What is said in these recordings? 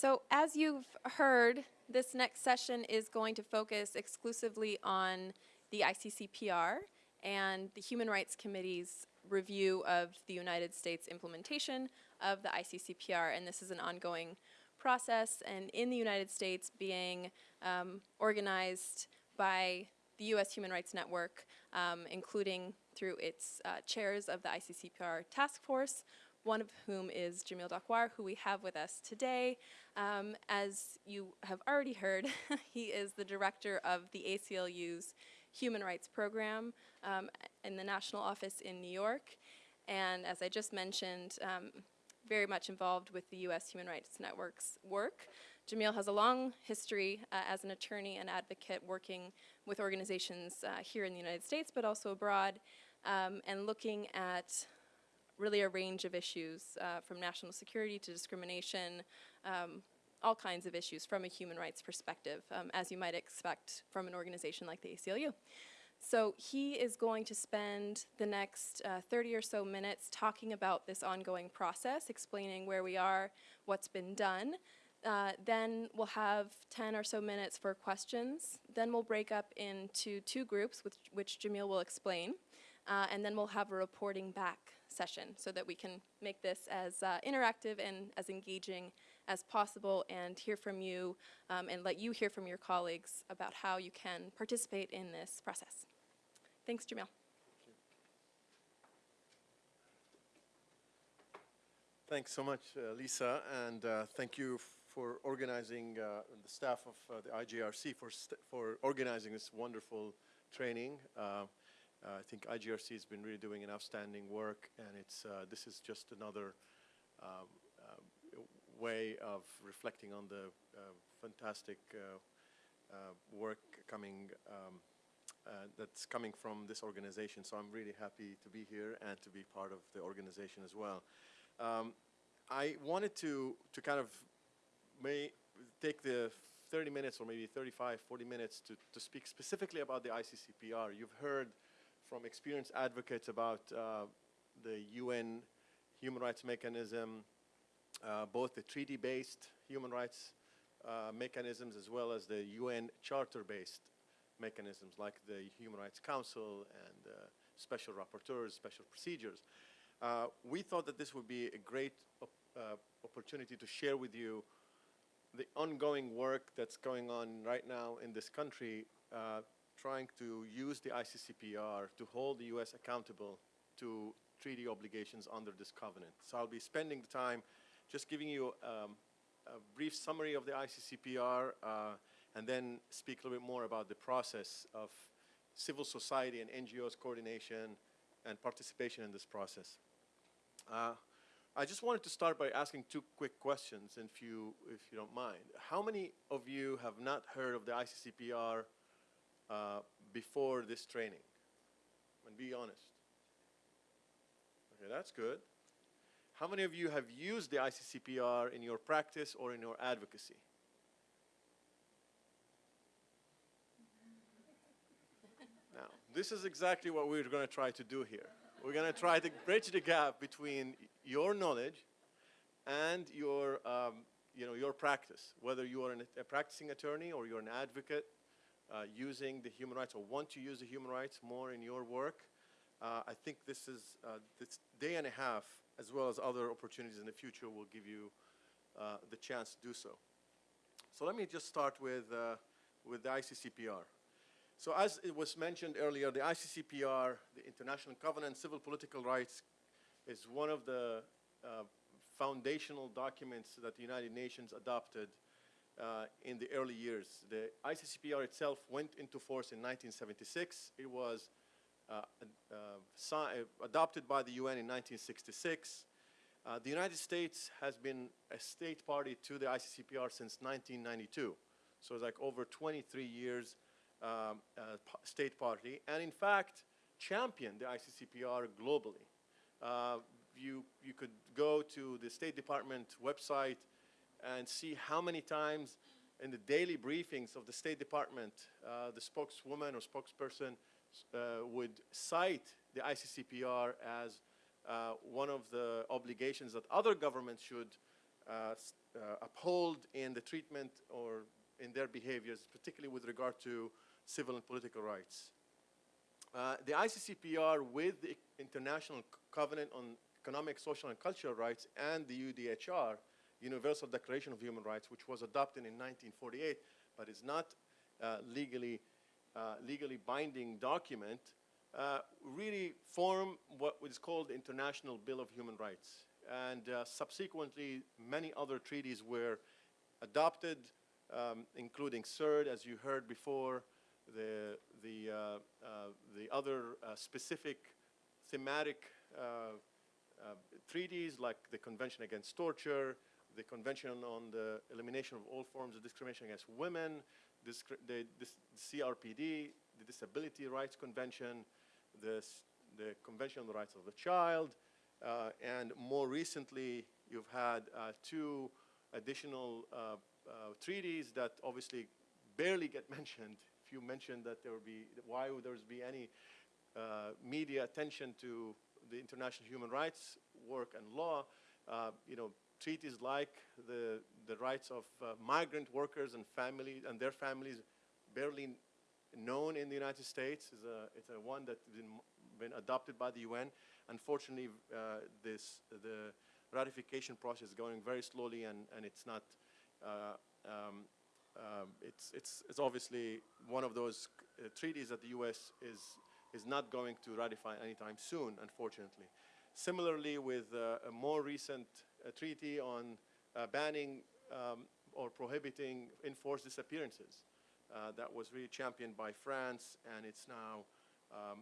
So as you've heard, this next session is going to focus exclusively on the ICCPR and the Human Rights Committee's review of the United States implementation of the ICCPR, and this is an ongoing process, and in the United States being um, organized by the U.S. Human Rights Network, um, including through its uh, chairs of the ICCPR task force, one of whom is Jamil Dakwar, who we have with us today. Um, as you have already heard, he is the director of the ACLU's Human Rights Program um, in the national office in New York. And as I just mentioned, um, very much involved with the U.S. Human Rights Network's work. Jamil has a long history uh, as an attorney and advocate working with organizations uh, here in the United States, but also abroad, um, and looking at really a range of issues uh, from national security to discrimination, um, all kinds of issues from a human rights perspective, um, as you might expect from an organization like the ACLU. So he is going to spend the next uh, 30 or so minutes talking about this ongoing process, explaining where we are, what's been done. Uh, then we'll have 10 or so minutes for questions. Then we'll break up into two groups, which, which Jamil will explain. Uh, and then we'll have a reporting back session so that we can make this as uh, interactive and as engaging as possible and hear from you um, and let you hear from your colleagues about how you can participate in this process. Thanks, Jamil. Thanks so much, uh, Lisa, and uh, thank you for organizing uh, the staff of uh, the IJRC for, for organizing this wonderful training. Uh, uh, I think IJRC has been really doing an outstanding work, and it's this is just another um, way of reflecting on the fantastic work coming um, uh, that's coming from this organization. So I'm really happy to be here and to be part of the organization as well. Um, I wanted to, to kind of may take the 30 minutes or maybe 35, 40 minutes to, to speak specifically about the ICCPR. You've heard from experienced advocates about uh, the UN human rights mechanism, uh, both the treaty-based human rights uh, mechanisms as well as the UN charter-based mechanisms like the Human Rights Council and uh, special rapporteurs, special procedures. Uh, we thought that this would be a great op uh, opportunity to share with you the ongoing work that's going on right now in this country trying to use the ICCPR to hold the U.S. accountable to treaty obligations under this covenant. So I'll be spending the time just giving you um, a brief summary of the ICCPR, uh, and then speak a little bit more about the process of civil society and NGOs coordination and participation in this process. Uh, I just wanted to start by asking two quick questions, if you, if you don't mind. How many of you have not heard of the ICCPR uh, before this training? And be honest. Okay, that's good. How many of you have used the ICCPR in your practice or in your advocacy? Now, this is exactly what we're going to try to do here. We're going to try to bridge the gap between your knowledge and your, um, you know, your practice, whether you are an, a practicing attorney or you're an advocate uh, using the human rights or want to use the human rights more in your work. Uh, I think this is uh, this day and a half, as well as other opportunities in the future, will give you uh, the chance to do so. So let me just start with, uh, with the ICCPR. So as it was mentioned earlier, the ICCPR, the International Covenant Civil Political Rights, is one of the uh, foundational documents that the United Nations adopted uh, in the early years. The ICCPR itself went into force in 1976. It was uh, uh adopted by the UN in 1966. Uh, the United States has been a state party to the ICCPR since 1992. So it's like over 23 years um, uh, state party, and in fact, championed the ICCPR globally. Uh, you, you could go to the State Department website and see how many times in the daily briefings of the State Department, uh, the spokeswoman or spokesperson uh, would cite the ICCPR as uh, one of the obligations that other governments should uh, uh, uphold in the treatment or in their behaviors, particularly with regard to civil and political rights. Uh, the ICCPR with the International Covenant on Economic, Social, and Cultural Rights and the UDHR, Universal Declaration of Human Rights, which was adopted in 1948, but is not uh, legally, uh, legally binding document, uh, really form what is called the International Bill of Human Rights. And uh, subsequently, many other treaties were adopted, um, including CERD, as you heard before, the, the, uh, the other specific thematic uh, uh, treaties like the Convention Against Torture, the Convention on the Elimination of All Forms of Discrimination Against Women, the, CRPD, the Disability Rights Convention, the, the Convention on the Rights of the Child, uh, and more recently, you've had uh, two additional uh, uh, treaties that obviously barely get mentioned. If you mentioned that there would be, why would there be any uh, media attention to the international human rights work and law, uh, you know, treaties like the, the rights of uh, migrant workers and families and their families barely known in the United States. is a, it's a one that's been, been adopted by the UN. Unfortunately, uh, this, the ratification process is going very slowly and, and it's not, uh, um, um, it's, it's, it's obviously one of those uh, treaties that the U.S. is, is not going to ratify anytime soon, unfortunately. Similarly, with uh, a more recent uh, treaty on uh, banning um, or prohibiting enforced disappearances. Uh, that was really championed by France, and it's now um,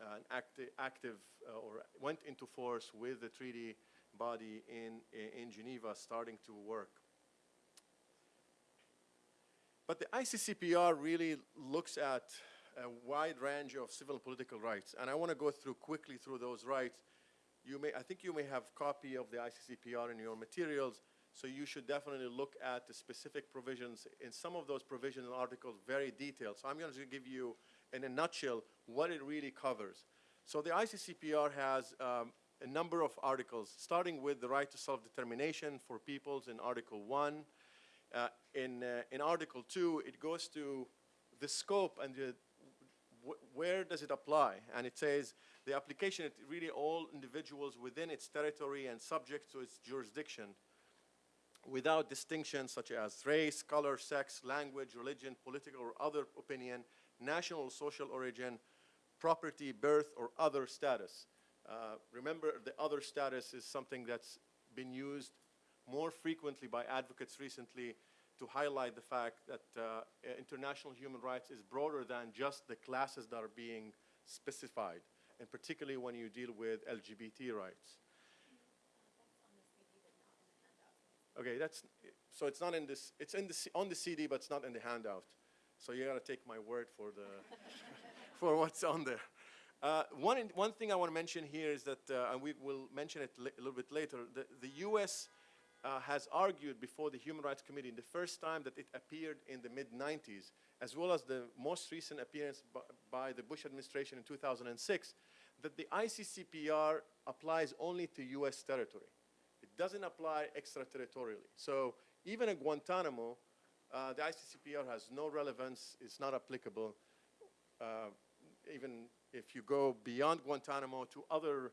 an acti- active uh, or went into force with the treaty body in, in Geneva starting to work. But the ICCPR really looks at a wide range of civil and political rights, and I want to go through quickly through those rights. You may, I think you may have copy of the ICCPR in your materials, so you should definitely look at the specific provisions. In some of those provisions and articles, very detailed. So I'm going to give you, in a nutshell, what it really covers. So the ICCPR has um, a number of articles, starting with the right to self-determination for peoples in Article 1. Uh, in, uh, in Article 2, it goes to the scope and the, where does it apply? And it says the application, it really all individuals within its territory and subject to its jurisdiction without distinction such as race, color, sex, language, religion, political or other opinion, national social origin, property, birth, or other status. Uh, remember, the other status is something that's been used more frequently by advocates recently to highlight the fact that uh, international human rights is broader than just the classes that are being specified, and particularly when you deal with LGBT rights. Okay, that's, so it's not in this, it's in the, on the CD, but it's not in the handout. So you gotta take my word for the, for what's on there. Uh, one, one thing I want to mention here is that, uh, and we will mention it a little bit later, the, the U.S. Uh, has argued before the Human Rights Committee in the first time that it appeared in the mid-90s, as well as the most recent appearance by, the Bush administration in 2006, that the ICCPR applies only to U.S. territory. It doesn't apply extraterritorially. So even at Guantanamo, uh, the ICCPR has no relevance, it's not applicable. Uh, even if you go beyond Guantanamo to other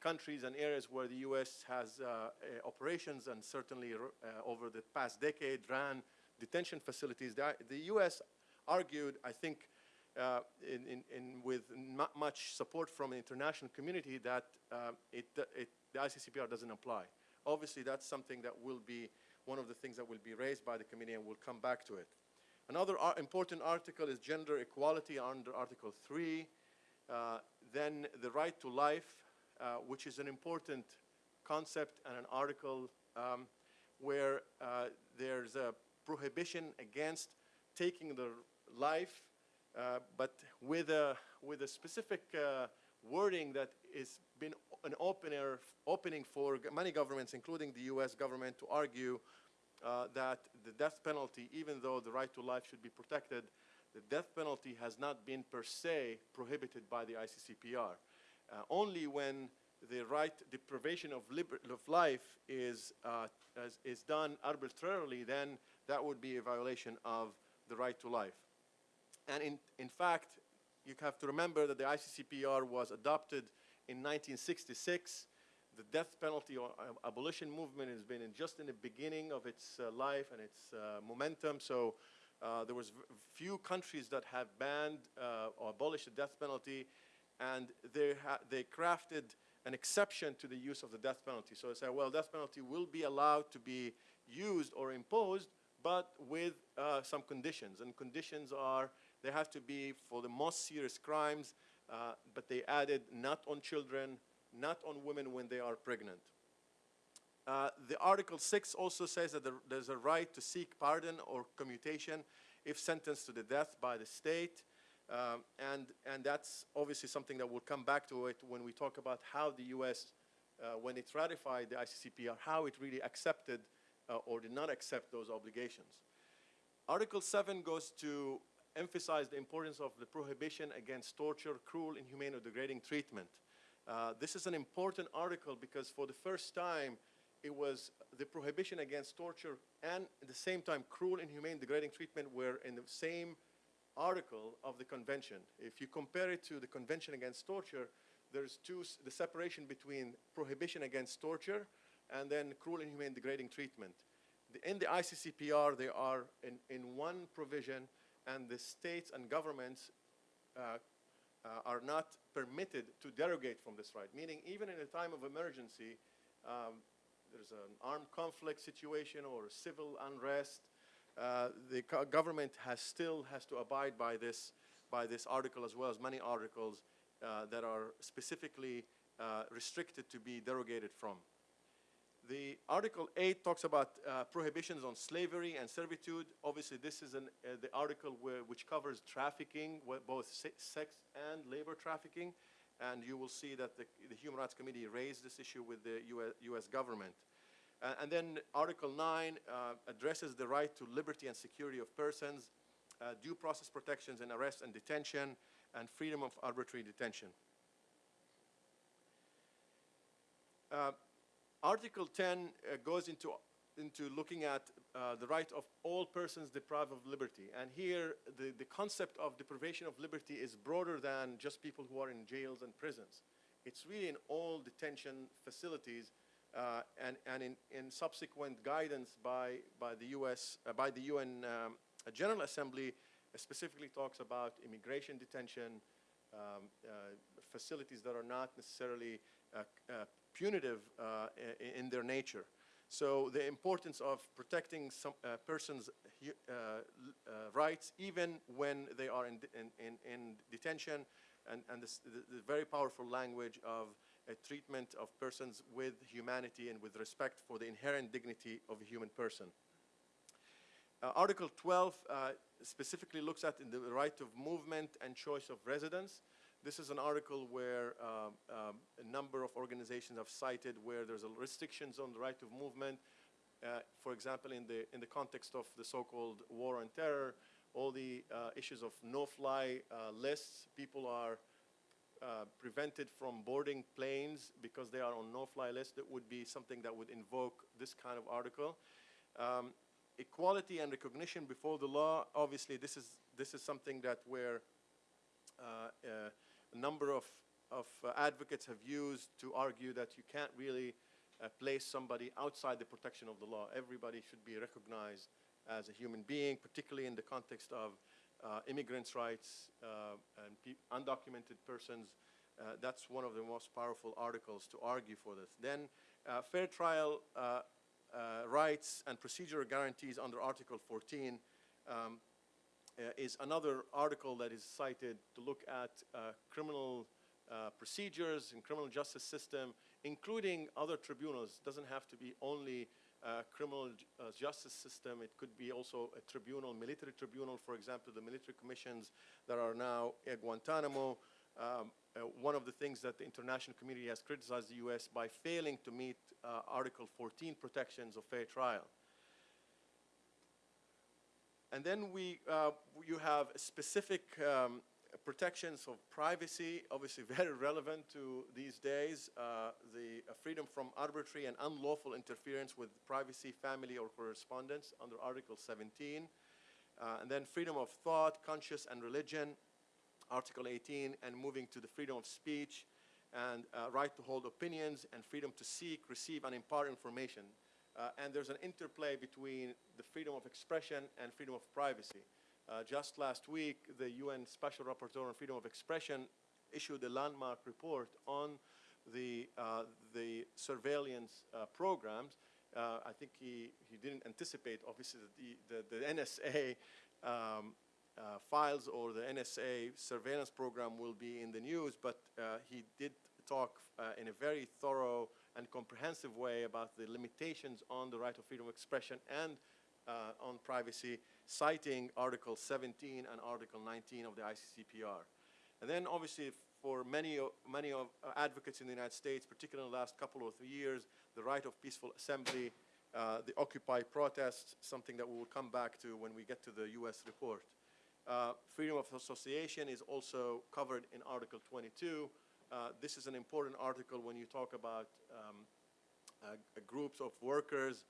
countries and areas where the U.S. has uh, uh, operations and certainly uh, over the past decade ran detention facilities, the, the U.S. argued, I think, uh, in, in, in with not much support from the international community that um, it, it, the ICCPR doesn't apply. Obviously, that's something that will be one of the things that will be raised by the committee and we'll come back to it. Another ar- important article is gender equality under Article 3. Uh, then the right to life, uh, which is an important concept and an article um, where uh, there's a prohibition against taking the life, uh, but with a, with a specific uh, wording has been an opener, opening for many governments, including the U.S. government, to argue uh, that the death penalty, even though the right to life should be protected, the death penalty has not been per se prohibited by the ICCPR. Uh, only when the right deprivation of, of life is, uh, is, is done arbitrarily, then that would be a violation of the right to life. And in, in fact, you have to remember that the ICCPR was adopted in 1966. The death penalty or uh, abolition movement has been in just in the beginning of its uh, life and its uh, momentum. So there was few countries that have banned or abolished the death penalty, and they, they crafted an exception to the use of the death penalty. So they said, well, death penalty will be allowed to be used or imposed, but with uh, some conditions. And conditions are they have to be for the most serious crimes, uh, but they added not on children, not on women when they are pregnant. Uh, the Article 6 also says that there, there's a right to seek pardon or commutation if sentenced to the death by the state. Um, and, and that's obviously something that we'll come back to it when we talk about how the U.S., uh, when it ratified the ICCPR, how it really accepted uh, or did not accept those obligations. Article 7 goes to emphasize the importance of the prohibition against torture, cruel, inhumane, or degrading treatment. Uh, this is an important article because for the first time, it was the prohibition against torture and at the same time cruel, inhumane, degrading treatment were in the same article of the convention. If you compare it to the convention against torture, there's two, the separation between prohibition against torture and then cruel, inhumane, degrading treatment. The- In the ICCPR, they are in, in one provision, and the states and governments uh, uh, are not permitted to derogate from this right, meaning even in a time of emergency, um, there's an armed conflict situation or civil unrest, uh, the government has still has to abide by this, by this article as well as many articles uh, that are specifically uh, restricted to be derogated from. The Article 8 talks about uh, prohibitions on slavery and servitude. Obviously, this is an, the article where, which covers trafficking, both se- sex and labor trafficking. And you will see that the, the Human Rights Committee raised this issue with the US, US government. Uh, and then Article 9 uh, addresses the right to liberty and security of persons, uh, due process protections in arrest and detention, and freedom of arbitrary detention. Uh, Article 10 uh, goes into, into looking at uh, the right of all persons deprived of liberty. And here, the, the concept of deprivation of liberty is broader than just people who are in jails and prisons. It's really in all detention facilities uh, and, and in, in subsequent guidance by, by the US, uh, by the UN um, General Assembly, specifically talks about immigration detention, um, uh, facilities that are not necessarily uh, uh, punitive uh, i- in their nature. So the importance of protecting some persons' rights, even when they are in, in, in, in detention, and, and this, the, the very powerful language of a treatment of persons with humanity and with respect for the inherent dignity of a human person. Uh, Article 12 uh, specifically looks at the right of movement and choice of residence. This is an article where um, um, a number of organizations have cited where there's restrictions on the right of movement. Uh, for example, in the, in the context of the so-called war on terror, all the uh, issues of no-fly uh, lists, people are uh, prevented from boarding planes because they are on no-fly list. That would be something that would invoke this kind of article. Um, equality and recognition before the law. Obviously, this is this is something that where uh, uh, a number of of uh, advocates have used to argue that you can't really uh, place somebody outside the protection of the law. Everybody should be recognized as a human being, particularly in the context of uh, immigrants' rights uh, and pe- undocumented persons. Uh, that's one of the most powerful articles to argue for this. Then, uh, fair trial rights and procedural guarantees under Article 14 um, is another article that is cited to look at criminal uh, procedures and criminal justice system, including other tribunals. Doesn't have to be only uh, criminal uh, justice system. It could be also a tribunal, military tribunal, for example, the military commissions that are now at Guantanamo. Um, uh, one of the things that the international community has criticized the U.S. by failing to meet uh, Article 14 protections of fair trial. And then we, uh, you have specific um, protections of privacy, obviously very relevant to these days. Uh, the uh, freedom from arbitrary and unlawful interference with privacy, family, or correspondence under Article 17. Uh, and then freedom of thought, conscience, and religion, Article 18, and moving to the freedom of speech and uh, right to hold opinions and freedom to seek, receive, and impart information. Uh, and there's an interplay between the freedom of expression and freedom of privacy. Uh, just last week, the UN Special Rapporteur on Freedom of Expression issued a landmark report on the, uh, the surveillance uh, programs. Uh, I think he, he didn't anticipate, obviously, that the, the, the NSA um, uh, files or the NSA surveillance program will be in the news, but uh, he did talk in a very thorough and comprehensive way about the limitations on the right of freedom of expression and on privacy, citing Article 17 and Article 19 of the ICCPR. And then obviously for many, many of uh, advocates in the United States, particularly in the last couple of years, the right of peaceful assembly, uh, the Occupy protests, something that we will come back to when we get to the US report. Uh, Freedom of association is also covered in Article 22. Uh, This is an important article when you talk about um, uh, groups of workers,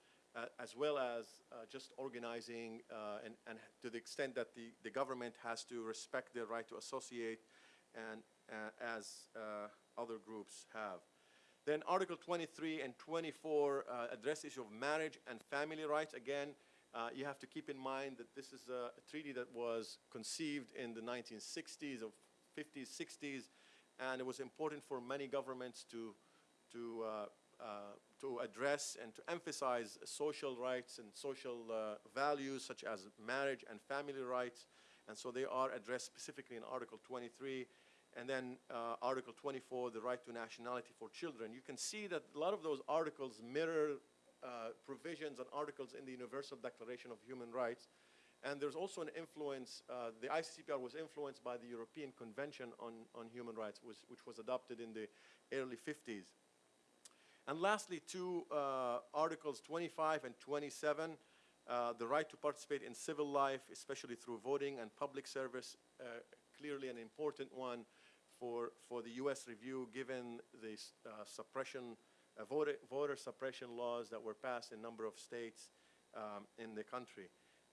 as well as uh, just organizing, uh, and and to the extent that the the government has to respect their right to associate, and uh, as uh, other groups have. Then Article 23 and 24 uh, address issue of marriage and family rights. Again, uh, you have to keep in mind that this is a, a treaty that was conceived in the 1960s or 50s, 60s, and it was important for many governments to, to, uh, uh, to address and to emphasize social rights and social uh, values such as marriage and family rights. And so they are addressed specifically in Article 23. And then uh, Article 24, the right to nationality for children. You can see that a lot of those articles mirror uh, provisions and articles in the Universal Declaration of Human Rights. And there's also an influence, uh, the ICCPR was influenced by the European Convention on, on Human Rights, which was adopted in the early 50s. And lastly, two uh, articles 25 and 27, uh, the right to participate in civil life, especially through voting and public service, uh, clearly an important one for, for the U.S. review, given the uh, suppression, uh, voter, voter suppression laws that were passed in a number of states um, in the country.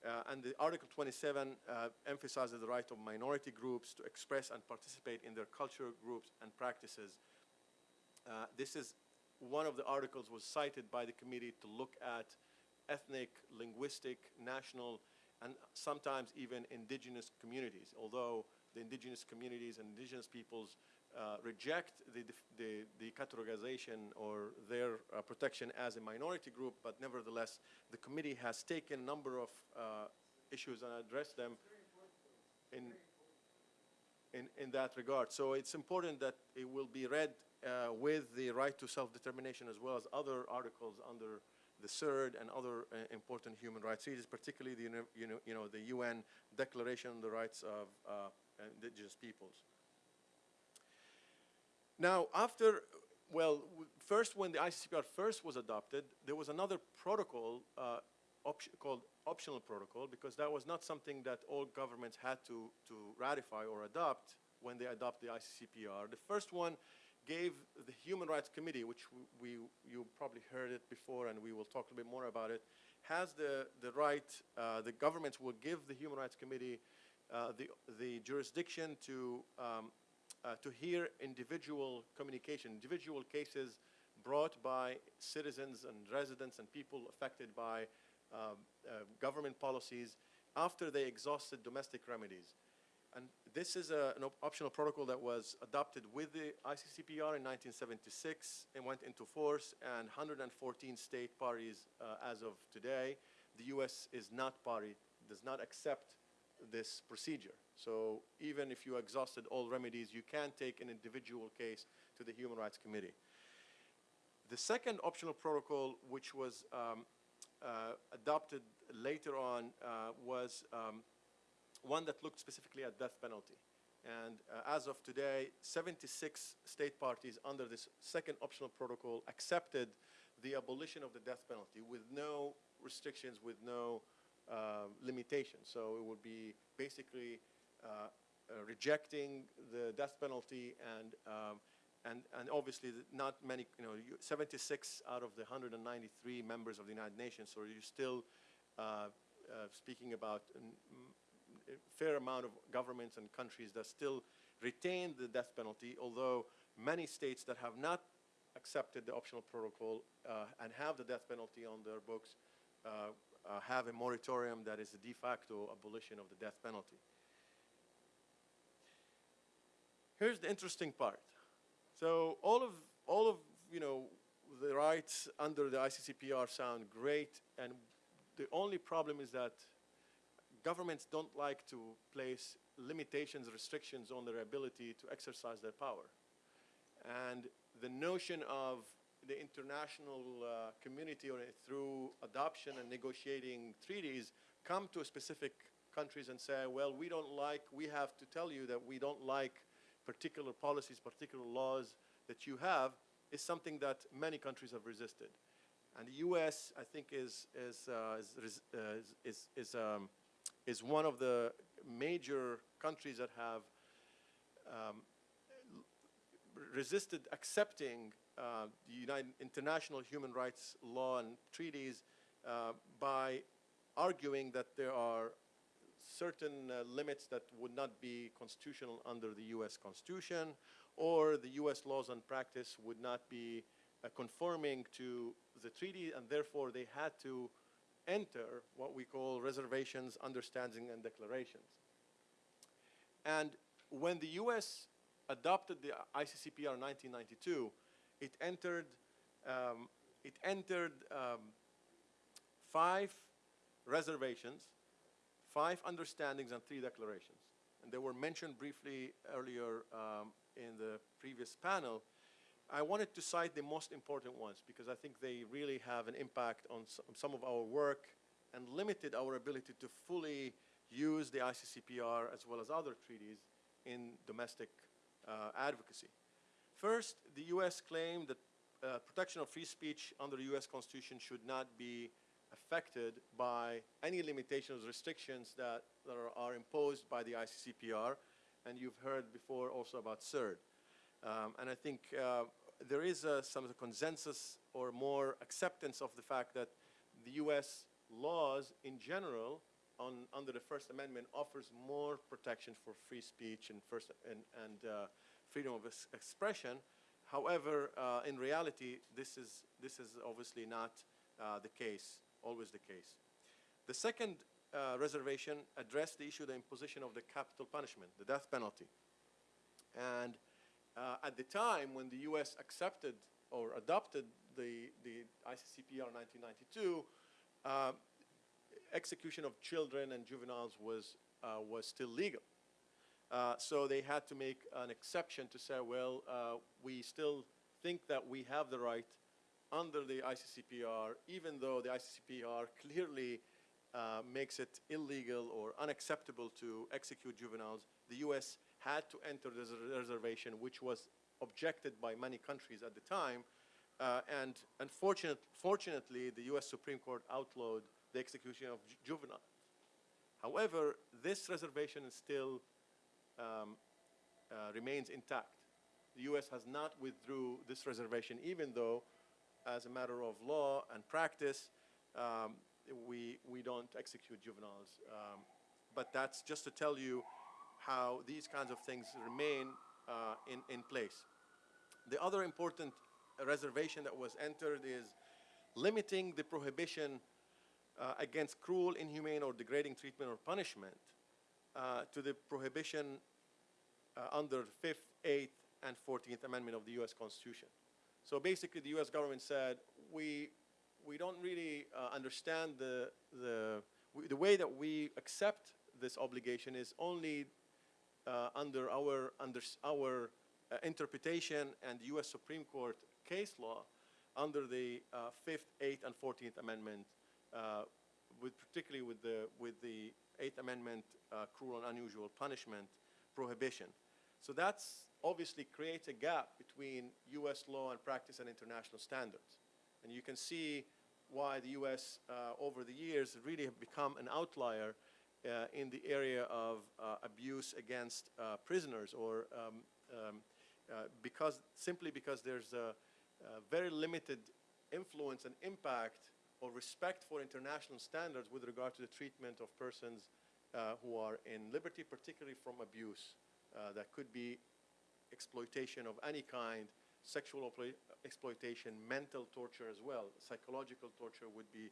Uh, and the Article 27 uh, emphasizes the right of minority groups to express and participate in their cultural groups and practices. This is one of the articles was cited by the committee to look at ethnic, linguistic, national, and sometimes even indigenous communities. Although the indigenous communities and indigenous peoples uh, reject the, the, the categorization or their uh, protection as a minority group, but nevertheless, the committee has taken a number of uh, issues and addressed them in, in, in that regard. So it's important that it will be read uh, with the right to self-determination as well as other articles under the CERD and other uh, important human rights treaties, particularly the, you know, you know, the UN Declaration on the Rights of uh, Indigenous Peoples. Now, after, well, first when the ICCPR first was adopted, there was another protocol option, called optional protocol because that was not something that all governments had to, to ratify or adopt when they adopt the ICCPR. The first one gave the Human Rights Committee, which we, you probably heard it before and we will talk a bit more about it, has the, the right, uh, the governments will give the Human Rights Committee uh, the, the jurisdiction to, um, uh, to hear individual communication, individual cases brought by citizens and residents and people affected by government policies after they exhausted domestic remedies. And this is a, an op- optional protocol that was adopted with the ICCPR in 1976 and went into force, and 114 state parties uh, as of today. The U.S. is not party, does not accept this procedure. So even if you exhausted all remedies, you can take an individual case to the Human Rights Committee. The second optional protocol, which was um, uh, adopted later on, uh, was um, one that looked specifically at death penalty. And uh, as of today, 76 state parties under this second optional protocol accepted the abolition of the death penalty with no restrictions, with no uh, limitations. So it would be basically uh, uh, rejecting the death penalty and, um, and, and obviously not many, you know, 76 out of the 193 members of the United Nations, so you're still uh, uh, speaking about a fair amount of governments and countries that still retain the death penalty, although many states that have not accepted the optional protocol uh, and have the death penalty on their books uh, uh, have a moratorium that is a de facto abolition of the death penalty. Here's the interesting part. So all of all of you know the rights under the ICCPR sound great, and the only problem is that governments don't like to place limitations, restrictions on their ability to exercise their power. And the notion of the international uh, community or through adoption and negotiating treaties come to specific countries and say, well, we don't like, we have to tell you that we don't like particular policies, particular laws that you have, is something that many countries have resisted. And the U.S., I think, is, is, uh, is, uh, is, is, is, um, is one of the major countries that have um, resisted accepting uh, the United international human rights law and treaties uh, by arguing that there are certain uh, limits that would not be constitutional under the U.S. Constitution, or the U.S. laws and practice would not be uh, conforming to the treaty, and therefore they had to enter what we call reservations, understandings, and declarations. And when the U.S. adopted the ICCPR in 1992, it entered, um, it entered um, five reservations, five understandings, and three declarations. And they were mentioned briefly earlier um, in the previous panel. I wanted to cite the most important ones because I think they really have an impact on some of our work and limited our ability to fully use the ICCPR as well as other treaties in domestic uh, advocacy. First, the U.S. claimed that uh, protection of free speech under the U.S. Constitution should not be affected by any limitations, restrictions that, that are, are imposed by the ICCPR, and you've heard before also about CERD. Um, and I think uh, there is uh, some consensus or more acceptance of the fact that the U.S. laws in general on, under the First Amendment offers more protection for free speech and, first, and, and uh, freedom of expression. However, uh, in reality, this is, this is obviously not uh, the case, always the case. The second uh, reservation addressed the issue of the imposition of the capital punishment, the death penalty. And uh, at the time when the U.S. accepted or adopted the, the ICCPR 1992, uh, execution of children and juveniles was, uh, was still legal. Uh, so they had to make an exception to say, well, uh, we still think that we have the right under the ICCPR, even though the ICCPR clearly uh, makes it illegal or unacceptable to execute juveniles, the U.S. had to enter this reservation, which was objected by many countries at the time. Uh, and unfortunately, fortunately, the U.S. Supreme Court outlawed the execution of ju- juveniles. However, this reservation still um, uh, remains intact. The U.S. has not withdrew this reservation, even though, as a matter of law and practice, um, we, we don't execute juveniles. Um, but that's just to tell you how these kinds of things remain uh, in, in place. The other important reservation that was entered is limiting the prohibition uh, against cruel, inhumane, or degrading treatment or punishment uh, to the prohibition uh, under 5th, 8th, and 14th Amendment of the U.S. Constitution. So basically, the U.S. government said, we, we don't really uh, understand the, the, the way that we accept this obligation is only uh, under our, under our uh, interpretation and U.S. Supreme Court case law under the uh, Fifth, Eighth, and Fourteenth Amendment, uh, with particularly with the with the Eighth Amendment uh, cruel and unusual punishment prohibition. So that's obviously creates a gap between U.S. law and practice and international standards, and you can see why the U.S. Uh, over the years really have become an outlier uh, in the area of uh, abuse against uh, prisoners or um, um, uh, because, simply because there's a, a very limited influence and impact or respect for international standards with regard to the treatment of persons uh, who are in liberty, particularly from abuse. That could be exploitation of any kind, sexual exploitation, mental torture as well. Psychological torture would be,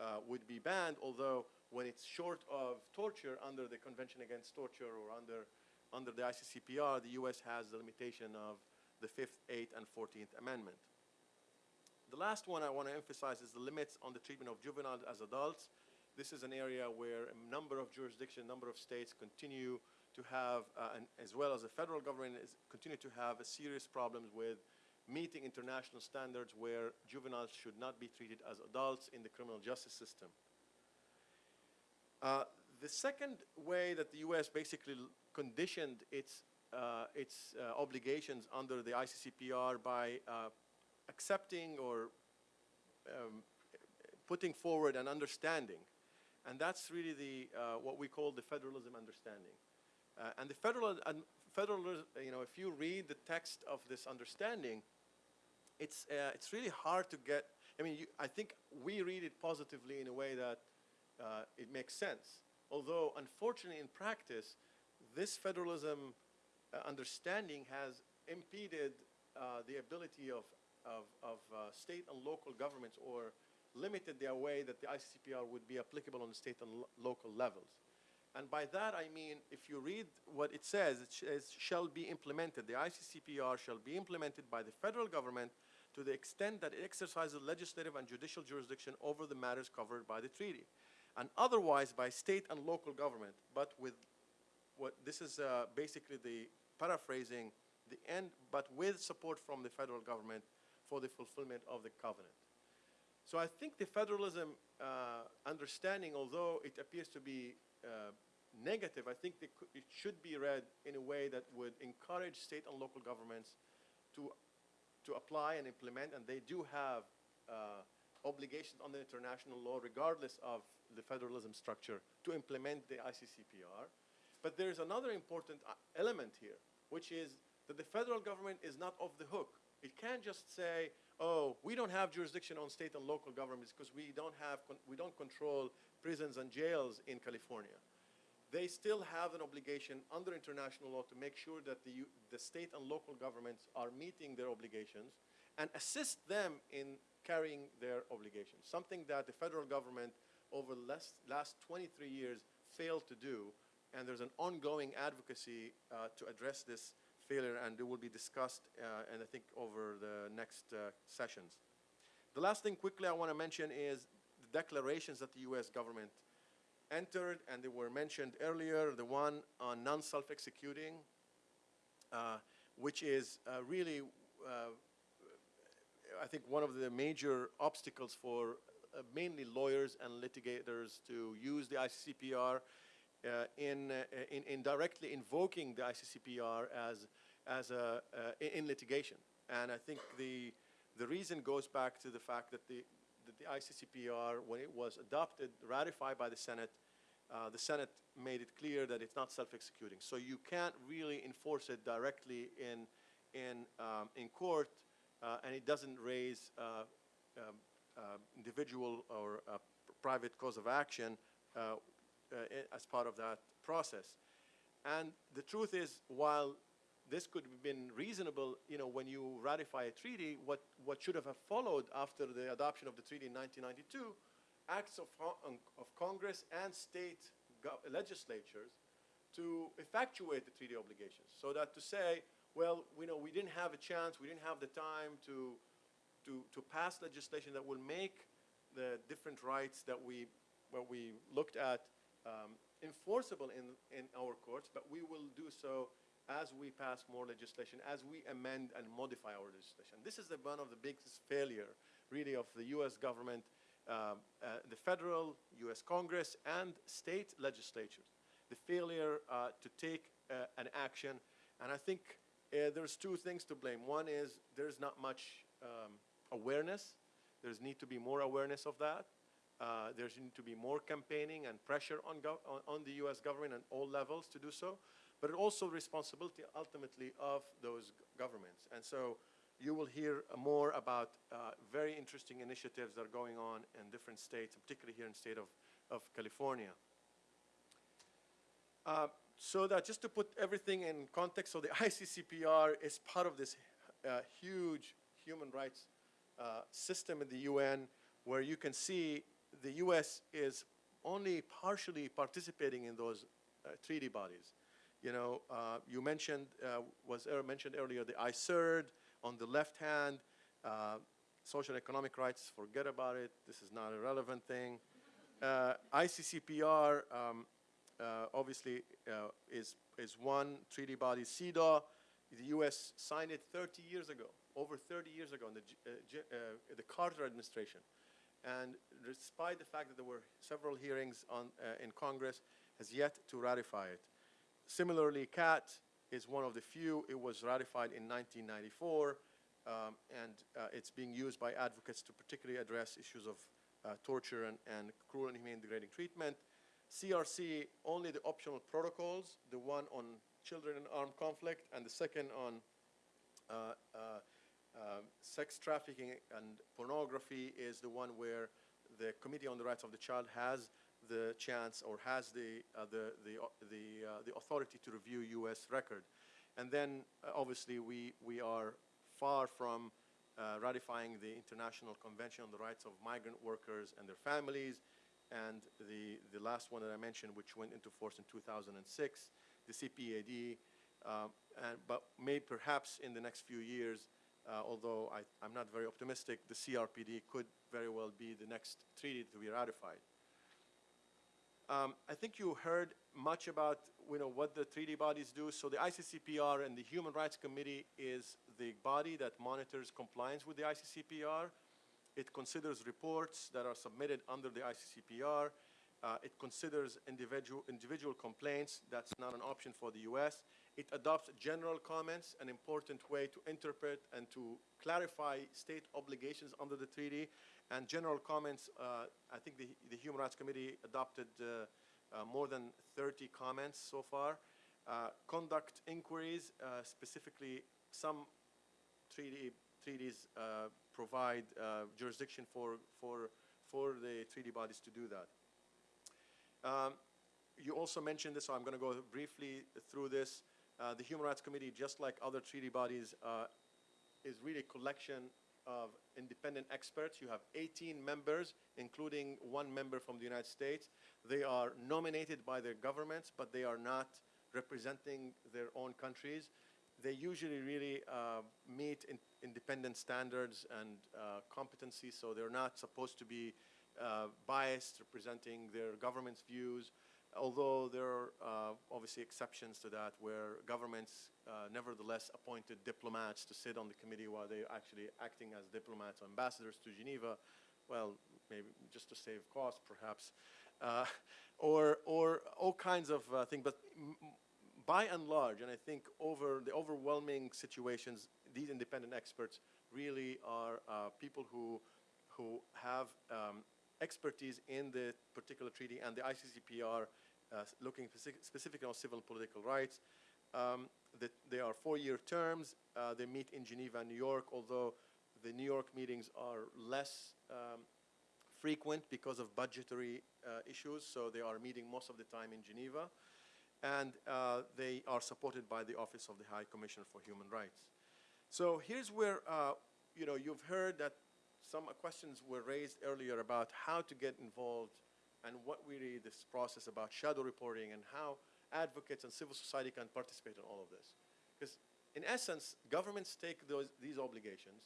uh, would be banned, although when it's short of torture under the Convention Against Torture or under, under the ICCPR, the U.S. has the limitation of the Fifth, Eighth, and Fourteenth Amendment. The last one I want to emphasize is the limits on the treatment of juveniles as adults. This is an area where a number of jurisdictions, a number of states continue to have, uh, and as well as the federal government, is continue to have a serious problems with meeting international standards where juveniles should not be treated as adults in the criminal justice system. Uh, the second way that the U.S. basically conditioned its, uh, its uh, obligations under the ICCPR by uh, accepting or um, putting forward an understanding. And that's really the, uh, what we call the federalism understanding. Uh, and the federal, and federal, you know, if you read the text of this understanding, it's, uh, it's really hard to get, I mean, you, I think we read it positively in a way that uh, it makes sense. Although, unfortunately, in practice, this federalism uh, understanding has impeded uh, the ability of, of, of state and local governments or limited their way that the ICCPR would be applicable on the state and lo- local levels. And by that, I mean, if you read what it says, it says, shall be implemented. The ICCPR shall be implemented by the federal government to the extent that it exercises legislative and judicial jurisdiction over the matters covered by the treaty, and otherwise by state and local government, but with what, this is uh, basically the paraphrasing, the end, but with support from the federal government for the fulfillment of the covenant. So I think the federalism uh, understanding, although it appears to be uh, negative, I think it should be read in a way that would encourage state and local governments to, to apply and implement, and they do have uh, obligations under international law, regardless of the federalism structure, to implement the ICCPR. But there's another important uh, element here, which is that the federal government is not off the hook. It can't just say, oh, we don't have jurisdiction on state and local governments because we don't have, we don't control prisons and jails in California. They still have an obligation under international law to make sure that the, the state and local governments are meeting their obligations and assist them in carrying their obligations, something that the federal government over the last, last 23 years failed to do. And there's an ongoing advocacy uh, to address this failure, and it will be discussed, uh, and I think over the next uh, sessions. The last thing quickly I want to mention is the declarations that the U.S. government entered, and they were mentioned earlier. The one on non-self-executing, uh, which is uh, really, uh, I think, one of the major obstacles for uh, mainly lawyers and litigators to use the ICCPR in, uh, in, in directly invoking the ICCPR as, as a, uh, in- litigation. And I think the, the reason goes back to the fact that the, that the ICCPR, when it was adopted, ratified by the Senate, uh, the Senate made it clear that it's not self-executing. So you can't really enforce it directly in, in, um, in court, uh, and it doesn't raise uh, um, uh, individual or uh, private cause of action uh, uh, as part of that process. And the truth is, while this could have been reasonable, you know, when you ratify a treaty, what, what should have followed after the adoption of the treaty in 1992, acts of, um, of Congress and state legislatures to effectuate the treaty obligations. So that to say, well, you know, we didn't have a chance, we didn't have the time to, to, to pass legislation that will make the different rights that we, what we looked at um, enforceable in, in our courts, but we will do so as we pass more legislation, as we amend and modify our legislation. This is the, one of the biggest failure, really, of the U.S. government, um, uh, the federal, U.S. Congress, and state legislatures. The failure uh, to take uh, an action, and I think uh, there's two things to blame. One is there's not much um, awareness. There's need to be more awareness of that. Uh, There's need to be more campaigning and pressure on, on, on the US government at all levels to do so, but also responsibility ultimately of those governments. And so you will hear uh, more about uh, very interesting initiatives that are going on in different states, particularly here in the state of, of California. Uh, So that, just to put everything in context, so the ICCPR is part of this uh, huge human rights uh, system in the UN, where you can see the US is only partially participating in those uh, treaty bodies. You know, uh, you mentioned, uh, was er- mentioned earlier, the ICERD on the left hand, uh, social economic rights, forget about it, this is not a relevant thing. Uh, ICCPR, um, obviously, is, is one treaty body. CEDAW, the U.S. signed it 30 years ago, over 30 years ago in the, uh, uh, the Carter administration. And despite the fact that there were several hearings on, uh, in Congress, has yet to ratify it. Similarly, CAT is one of the few. It was ratified in 1994, um, and uh, it's being used by advocates to particularly address issues of uh, torture and, and cruel and inhumane degrading treatment. CRC, only the optional protocols, the one on children in armed conflict, and the second on uh, uh, uh, sex trafficking and pornography is the one where the Committee on the Rights of the Child has the chance or has the, uh, the, the, au- the, uh, the authority to review U.S. record. And then, uh, obviously, we, we are far from uh, ratifying the International Convention on the Rights of Migrant Workers and their families, and the, the last one that I mentioned, which went into force in 2006, the CPAD, um, and, but may perhaps in the next few years, uh, although I, I'm not very optimistic, the CRPD could very well be the next treaty to be ratified. Um, I think you heard much about you know, what the treaty bodies do. So the ICCPR and the Human Rights Committee is the body that monitors compliance with the ICCPR. It considers reports that are submitted under the ICCPR. Uh, it considers individual, individual complaints. That's not an option for the US. It adopts general comments, an important way to interpret and to clarify state obligations under the treaty. And general comments, uh, I think the, the Human Rights Committee adopted uh, uh, more than 30 comments so far. Uh, conduct inquiries, uh, specifically some treaty, treaties uh, provide jurisdiction for, for, for the treaty bodies to do that. Um, You also mentioned this, so I'm going to go briefly through this. Uh, The Human Rights Committee, just like other treaty bodies, uh, is really a collection of independent experts. You have 18 members, including one member from the United States. They are nominated by their governments, but they are not representing their own countries. They usually really uh, meet in- independent standards and uh, competencies, so they're not supposed to be uh, biased, representing their government's views, although there are uh, obviously exceptions to that where governments uh, nevertheless appointed diplomats to sit on the committee while they're actually acting as diplomats or ambassadors to Geneva, well, maybe just to save costs perhaps, uh, or, or all kinds of uh, things. But by and large, and I think over the overwhelming situations, these independent experts really are uh, people who, who have um, expertise in the particular treaty and the ICCPR uh, looking speci- specifically on civil and political rights. Um, that they are four-year terms. Uh, they meet in Geneva and New York, although the New York meetings are less um, frequent because of budgetary uh, issues, so they are meeting most of the time in Geneva. And uh, they are supported by the Office of the High Commissioner for Human Rights. So here's where, uh, you know, you've heard that some questions were raised earlier about how to get involved and what we really this process about shadow reporting and how advocates and civil society can participate in all of this. Because in essence, governments take those, these obligations.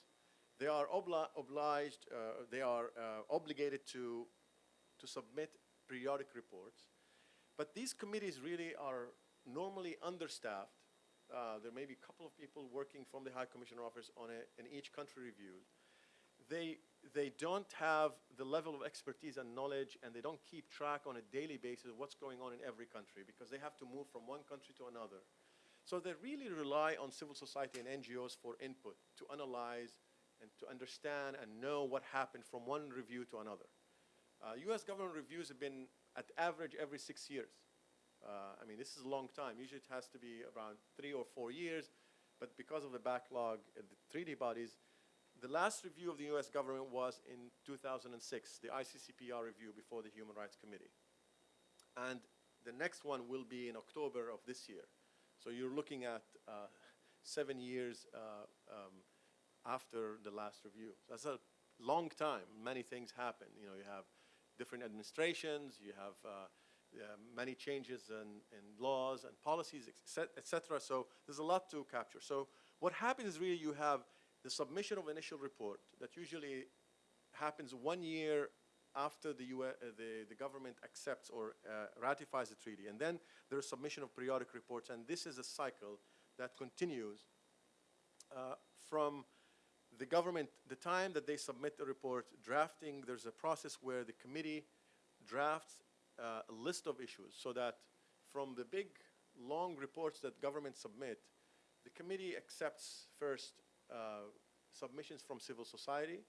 They are obli- obliged, uh, they are uh, obligated to, to submit periodic reports. But these committees really are normally understaffed. Uh, there may be a couple of people working from the High Commissioner office on a, in each country review. They, they don't have the level of expertise and knowledge, and they don't keep track on a daily basis of what's going on in every country because they have to move from one country to another. So they really rely on civil society and NGOs for input to analyze and to understand and know what happened from one review to another. Uh, U.S. government reviews have been at average every six years. Uh, I mean, this is a long time. Usually it has to be around three or four years, but because of the backlog the treaty bodies, the last review of the U.S. government was in 2006, the ICCPR review before the Human Rights Committee. And the next one will be in October of this year. So you're looking at uh, seven years uh, um, after the last review. That's a long time. Many things happen. You know, you have different administrations, you have uh, many changes in, in laws and policies, et cetera. So there's a lot to capture. So what happens is really you have the submission of initial report that usually happens one year after the, US, uh, the, the government accepts or uh, ratifies the treaty. And then there is submission of periodic reports. And this is a cycle that continues uh, from the government, the time that they submit the report, drafting, there's a process where the committee drafts uh, a list of issues so that from the big, long reports that governments submit, the committee accepts first submissions from civil society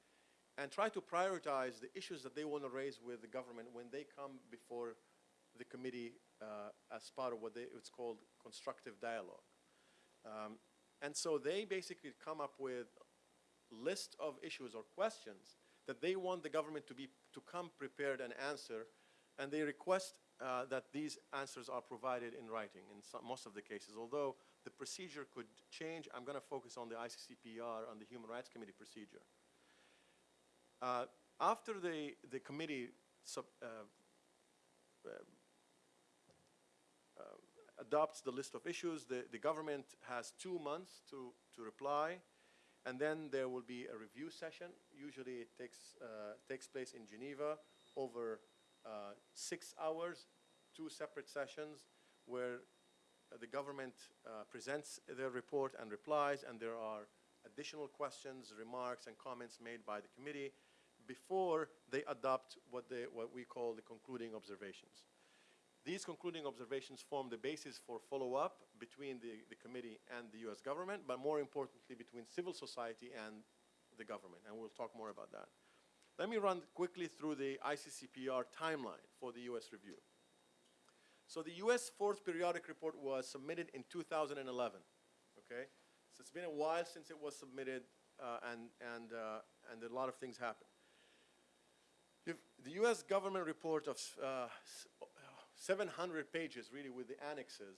and try to prioritize the issues that they want to raise with the government when they come before the committee uh, as part of what they, it's called constructive dialogue. Um, and so they basically come up with list of issues or questions that they want the government to be to come prepared and answer, and they request uh, that these answers are provided in writing in some, most of the cases. Although the procedure could change, I'm going to focus on the ICCPR, on the Human Rights Committee procedure. Uh, after the, the committee sub, uh, uh, uh, adopts the list of issues, the, the government has two months to, to reply, and then there will be a review session. Usually it takes, uh, takes place in Geneva over uh, six hours, two separate sessions where the government uh, presents their report and replies, and there are additional questions, remarks, and comments made by the committee before they adopt what, they, what we call the concluding observations. These concluding observations form the basis for follow-up between the, the committee and the U.S. government, but more importantly, between civil society and the government, and we'll talk more about that. Let me run quickly through the ICCPR timeline for the U.S. review. So the U.S. Fourth Periodic Report was submitted in 2011, okay? So it's been a while since it was submitted, uh, and, and, uh, and a lot of things happened. If the U.S. government report of uh, 700 pages, really, with the annexes,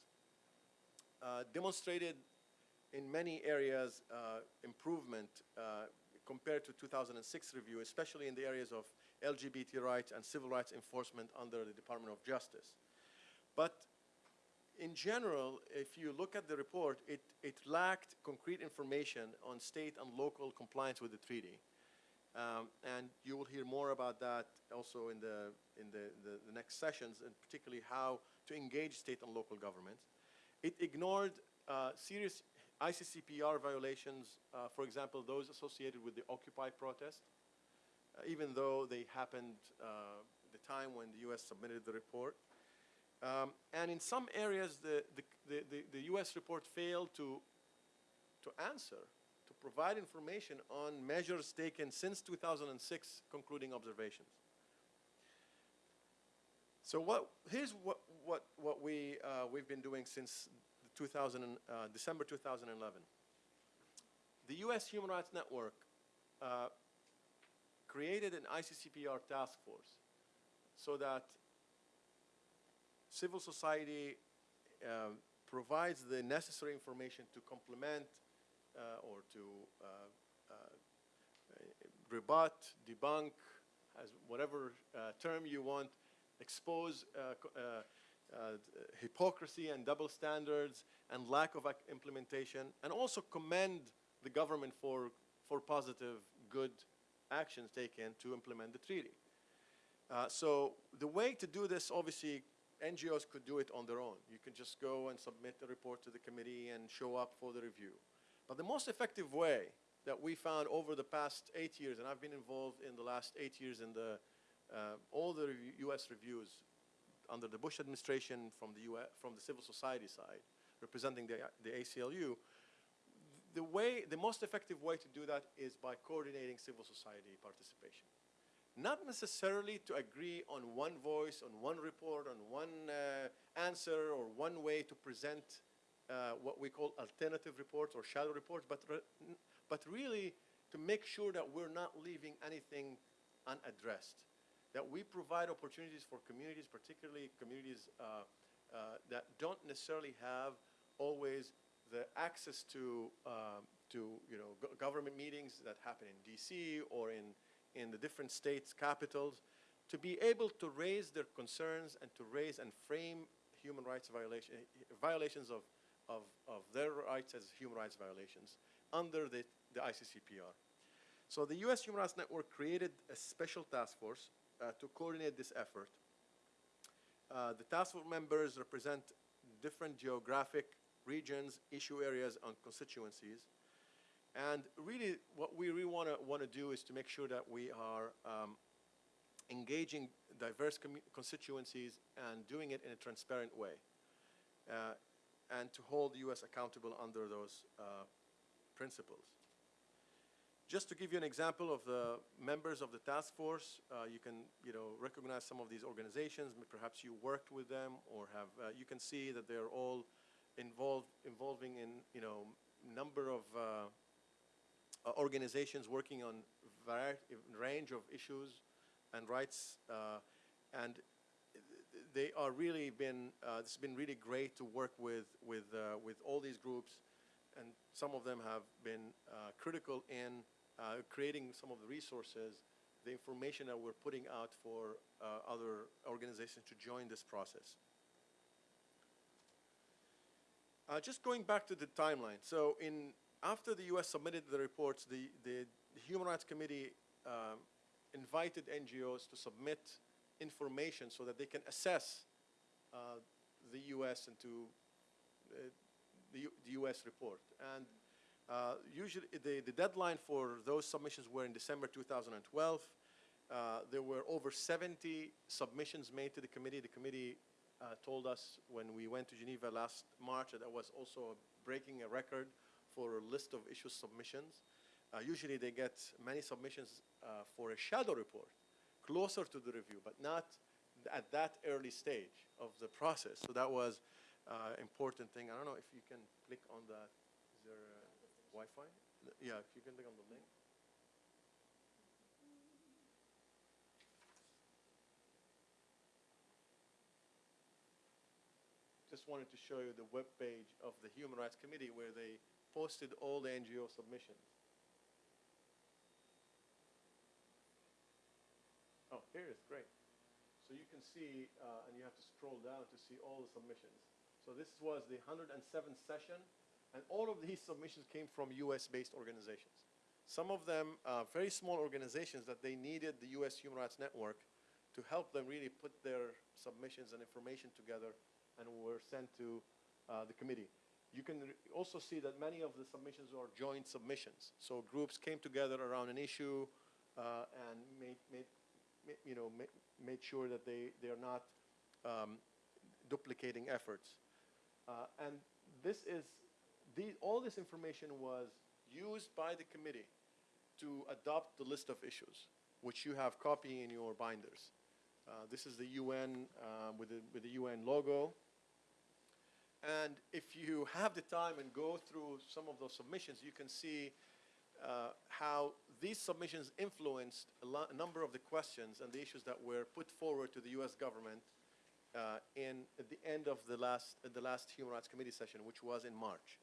uh, demonstrated in many areas uh, improvement uh, compared to 2006 review, especially in the areas of LGBT rights and civil rights enforcement under the Department of Justice. But in general, if you look at the report, it, it lacked concrete information on state and local compliance with the treaty. Um, and you will hear more about that also in the, in the, the, the next sessions, and particularly how to engage state and local governments. It ignored uh, serious ICCPR violations, uh, for example, those associated with the Occupy protest, uh, even though they happened uh, the time when the U.S. submitted the report. Um, and in some areas, the, the, the, the, U.S. report failed to, to answer, to provide information on measures taken since 2006 concluding observations. So what, here's what, what, what we, uh, we've been doing since 2000, uh, December 2011. The U.S. Human Rights Network uh, created an ICCPR task force so that civil society um, provides the necessary information to complement uh, or to uh, uh, rebut, debunk, as whatever uh, term you want, expose uh, uh, uh, hypocrisy and double standards and lack of implementation, and also commend the government for, for positive, good actions taken to implement the treaty. Uh, so the way to do this, obviously, NGOs could do it on their own. You can just go and submit a report to the committee and show up for the review. But the most effective way that we found over the past eight years, and I've been involved in the last eight years in the, uh, all the U.S. reviews under the Bush administration from the, US, from the civil society side, representing the, the ACLU, the way, the most effective way to do that is by coordinating civil society participation. Not necessarily to agree on one voice, on one report, on one uh, answer, or one way to present uh, what we call alternative reports or shadow reports, but, re- but really to make sure that we're not leaving anything unaddressed. That we provide opportunities for communities, particularly communities uh, uh, that don't necessarily have always the access to, um, to you know, go- government meetings that happen in DC or in, in the different states' capitals, to be able to raise their concerns and to raise and frame human rights violation, violations of, of, of their rights as human rights violations under the, the ICCPR. So the U.S. Human Rights Network created a special task force uh, to coordinate this effort. Uh, the task force members represent different geographic regions, issue areas, and constituencies. And really, what we really want to want to do is to make sure that we are um, engaging diverse constituencies and doing it in a transparent way, uh, and to hold the U.S. accountable under those uh, principles. Just to give you an example of the members of the task force, uh, you can, you know, recognize some of these organizations. Perhaps you worked with them or have, uh, you can see that they're all involved, involving in, you know, number of uh, organizations working on range of issues and rights. uh, And they are really been, uh, it's been really great to work with, with, uh, with all these groups. And some of them have been critical in creating some of the resources, the information that we're putting out for other organizations to join this process. Uh, just going back to the timeline. So in, after the U.S. submitted the reports, the, the, Human Rights Committee um, invited NGOs to submit information so that they can assess uh, the U.S. and to uh, the, the U.S. report. And uh, usually, the, the deadline for those submissions were in December 2012. Uh, there were over 70 submissions made to the committee. The committee uh, told us when we went to Geneva last March that that was also breaking a record for a list of issue submissions. Uh, usually, they get many submissions uh, for a shadow report closer to the review, but not at that early stage of the process. So that was uh, important thing. I don't know if you can click on that. Is there uh, Wi-Fi? Yeah, if you can click on the link. Just wanted to show you the web page of the Human Rights Committee where they posted all the NGO submissions. Oh, here it is, great. So you can see, uh, and you have to scroll down to see all the submissions. So this was the 107th session, and all of these submissions came from US-based organizations. Some of them uh, very small organizations that they needed the US Human Rights Network to help them really put their submissions and information together and were sent to uh, the committee. You can also see that many of the submissions are joint submissions. So groups came together around an issue uh, and made, made, you know, ma- made sure that they, they are not um, duplicating efforts. Uh, and this is, the, all this information was used by the committee to adopt the list of issues, which you have copy in your binders. Uh, this is the UN uh, with, the, with the UN logo. And if you have the time and go through some of those submissions, you can see uh, how these submissions influenced a, a number of the questions and the issues that were put forward to the U.S. government uh, in at the end of the last at the last Human Rights Committee session, which was in March.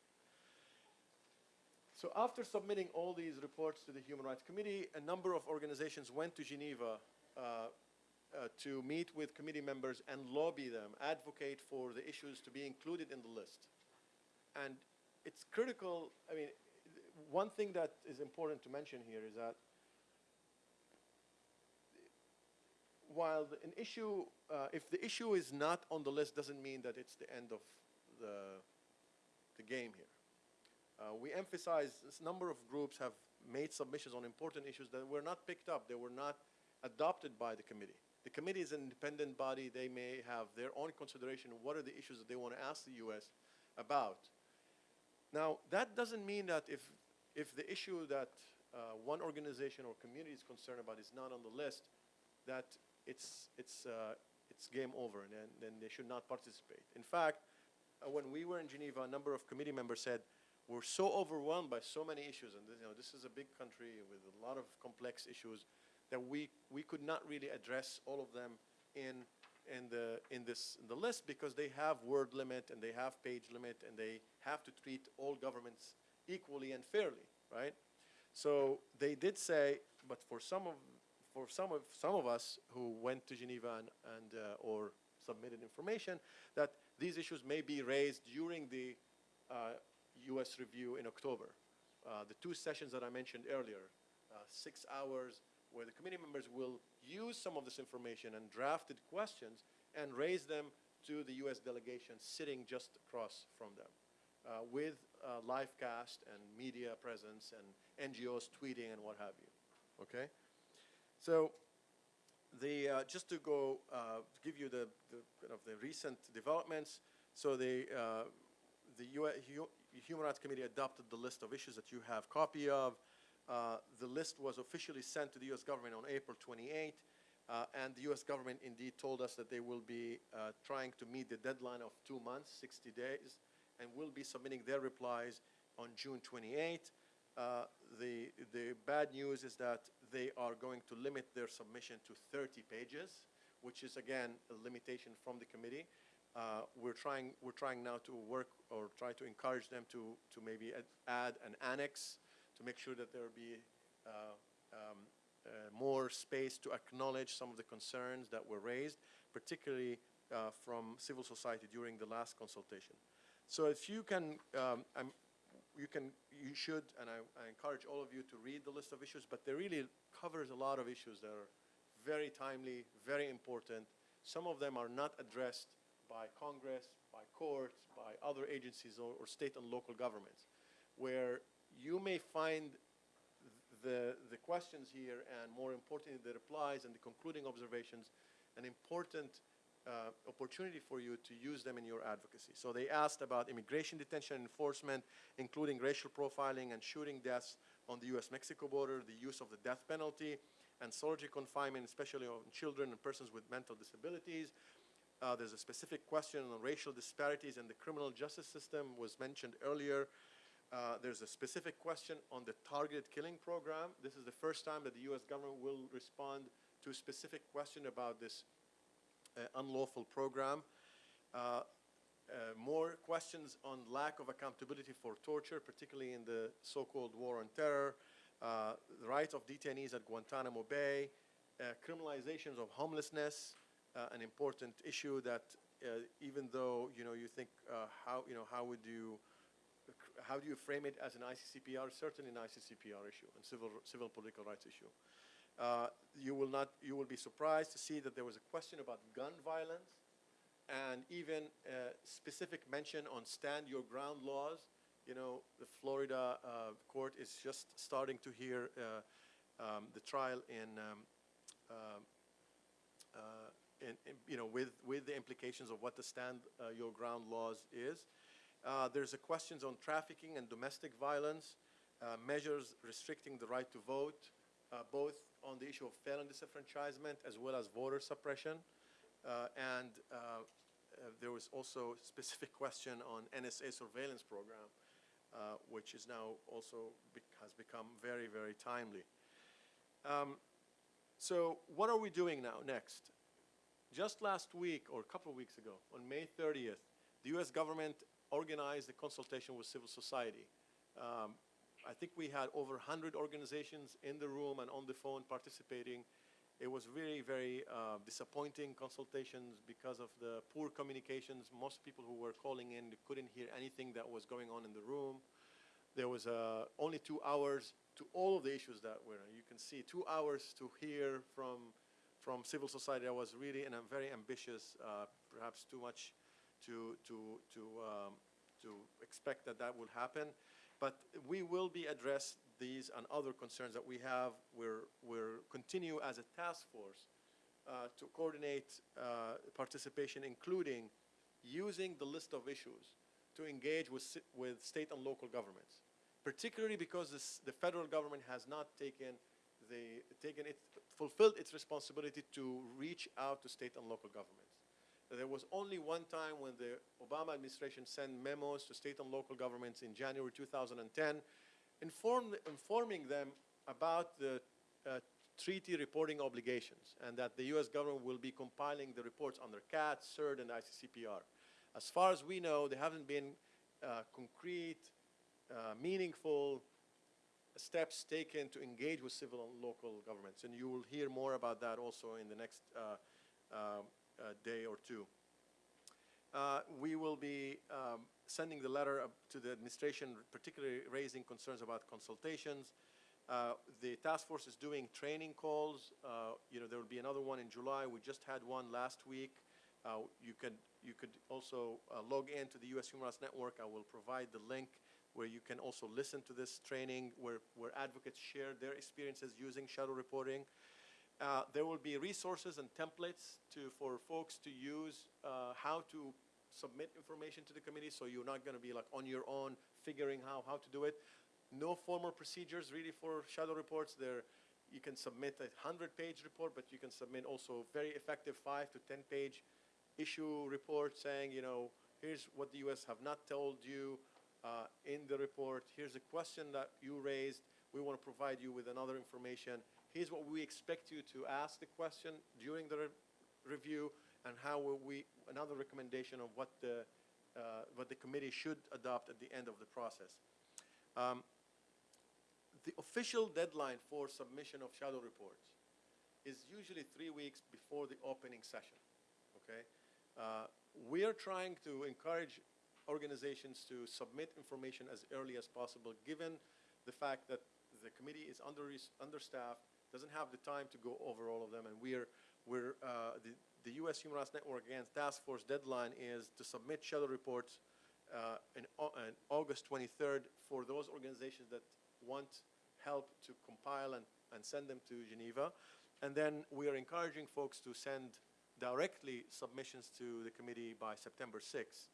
So after submitting all these reports to the Human Rights Committee, a number of organizations went to Geneva uh, to meet with committee members and lobby them, advocate for the issues to be included in the list. And it's critical, I mean, one thing that is important to mention here is that while an issue, uh, if the issue is not on the list, doesn't mean that it's the end of the, the game here. Uh, we emphasize this number of groups have made submissions on important issues that were not picked up, they were not adopted by the committee. The committee is an independent body, they may have their own consideration what are the issues that they want to ask the US about. Now, that doesn't mean that if, if the issue that uh, one organization or community is concerned about is not on the list, that it's, it's, uh, it's game over and then, then they should not participate. In fact, uh, when we were in Geneva, a number of committee members said, we're so overwhelmed by so many issues, and this, you know, this is a big country with a lot of complex issues, that we, we could not really address all of them in, in the, in this, in the list because they have word limit and they have page limit and they have to treat all governments equally and fairly, right? So they did say, but for some of, for some of, some of us who went to Geneva and, and uh, or submitted information, that these issues may be raised during the uh, U.S. review in October. Uh, the two sessions that I mentioned earlier, uh, six hours, where the committee members will use some of this information and drafted questions and raise them to the U.S. delegation sitting just across from them uh, with uh, live cast and media presence and NGOs tweeting and what have you. Okay? So the, uh, just to go, uh, give you the, the, kind of the recent developments. So the, uh, the U- Human Rights Committee adopted the list of issues that you have copy of. Uh, the list was officially sent to the U.S. government on April 28, uh, and the U.S. government indeed told us that they will be uh, trying to meet the deadline of two months, 60 days, and will be submitting their replies on June 28. Uh, the, the bad news is that they are going to limit their submission to 30 pages, which is again a limitation from the committee. Uh, we're trying we're trying now to work or try to encourage them to to maybe add, add an annex to make sure that there will be uh, um, uh, more space to acknowledge some of the concerns that were raised, particularly uh, from civil society during the last consultation. So if you can, um, you can, you should, and I, I encourage all of you to read the list of issues, but they really covers a lot of issues that are very timely, very important. Some of them are not addressed by Congress, by courts, by other agencies or, or state and local governments, where you may find the, the questions here and more importantly, the replies and the concluding observations, an important uh, opportunity for you to use them in your advocacy. So they asked about immigration detention enforcement, including racial profiling and shooting deaths on the U.S.-Mexico border, the use of the death penalty, and solitary confinement, especially on children and persons with mental disabilities. Uh, there's a specific question on racial disparities in the criminal justice system was mentioned earlier. Uh, there's a specific question on the targeted killing program. This is the first time that the U.S. government will respond to a specific question about this uh, unlawful program. Uh, uh, more questions on lack of accountability for torture, particularly in the so-called war on terror, uh, the rights of detainees at Guantanamo Bay, criminalizations of homelessness, an important issue that even though you know you think how you know how would you how do you frame it as an ICCPR? Certainly an ICCPR issue and civil civil political rights issue. Uh, you will not you will be surprised to see that there was a question about gun violence and even a specific mention on stand your ground laws. You know, the Florida uh, court is just starting to hear uh, um, the trial in, um, um, uh, in, in, you know, with, with the implications of what the stand uh, your ground laws is. Uh, there's a questions on trafficking and domestic violence, uh, measures restricting the right to vote, uh, both on the issue of felon disenfranchisement as well as voter suppression. Uh, and uh, there was also a specific question on NSA surveillance program, which is now also bec- has become very, very timely. Um, so what are we doing now next? Just last week or a couple of weeks ago, on May 30th, the U.S. government organized a consultation with civil society. Um, I think we had over 100 organizations in the room and on the phone participating. It was very, very uh, disappointing consultations because of the poor communications. Most people who were calling in couldn't hear anything that was going on in the room. There was uh, only two hours to all of the issues that were. You can see two hours to hear from from civil society. That was really and I'm very ambitious. Uh, perhaps too much to to to um, to expect that that will happen. But we will be addressed these and other concerns that we have. We're, we're continue as a task force uh, to coordinate uh, participation, including using the list of issues to engage with, with state and local governments, particularly because this, the federal government has not taken, the, taken it fulfilled its responsibility to reach out to state and local governments. There was only one time when the Obama administration sent memos to state and local governments in January 2010, inform, informing them about the uh, treaty reporting obligations and that the U.S. government will be compiling the reports under CAT, CERD, and ICCPR. As far as we know, there haven't been uh, concrete, uh, meaningful steps taken to engage with civil and local governments. And you will hear more about that also in the next uh, uh, day or two. Uh, we will be um, sending the letter to the administration, particularly raising concerns about consultations. Uh, the task force is doing training calls. Uh, you know, there will be another one in July. We just had one last week. Uh, you can you could also uh, log into the U.S. Human Rights Network. I will provide the link where you can also listen to this training, where where advocates share their experiences using shadow reporting. Uh, there will be resources and templates to, for folks to use uh, how to submit information to the committee, so you're not going to be like on your own figuring how, how to do it. No formal procedures really for shadow reports. There, you can submit a 100-page report, but you can submit also very effective 5 to 10-page issue report saying, you know, here's what the U.S. have not told you uh, in the report. Here's a question that you raised. We want to provide you with another information. Here's what we expect you to ask the question during the re review, and how will we, another recommendation of what the, uh, what the committee should adopt at the end of the process. Um, the official deadline for submission of shadow reports is usually three weeks before the opening session, okay? Uh, we are trying to encourage organizations to submit information as early as possible, given the fact that the committee is under, understaffed, doesn't have the time to go over all of them, and we're, we're, uh, the, the U.S. Human Rights Network Against Task Force deadline is to submit shadow reports uh, in, in August 23rd for those organizations that want help to compile and, and send them to Geneva. And then we are encouraging folks to send directly submissions to the committee by September 6th.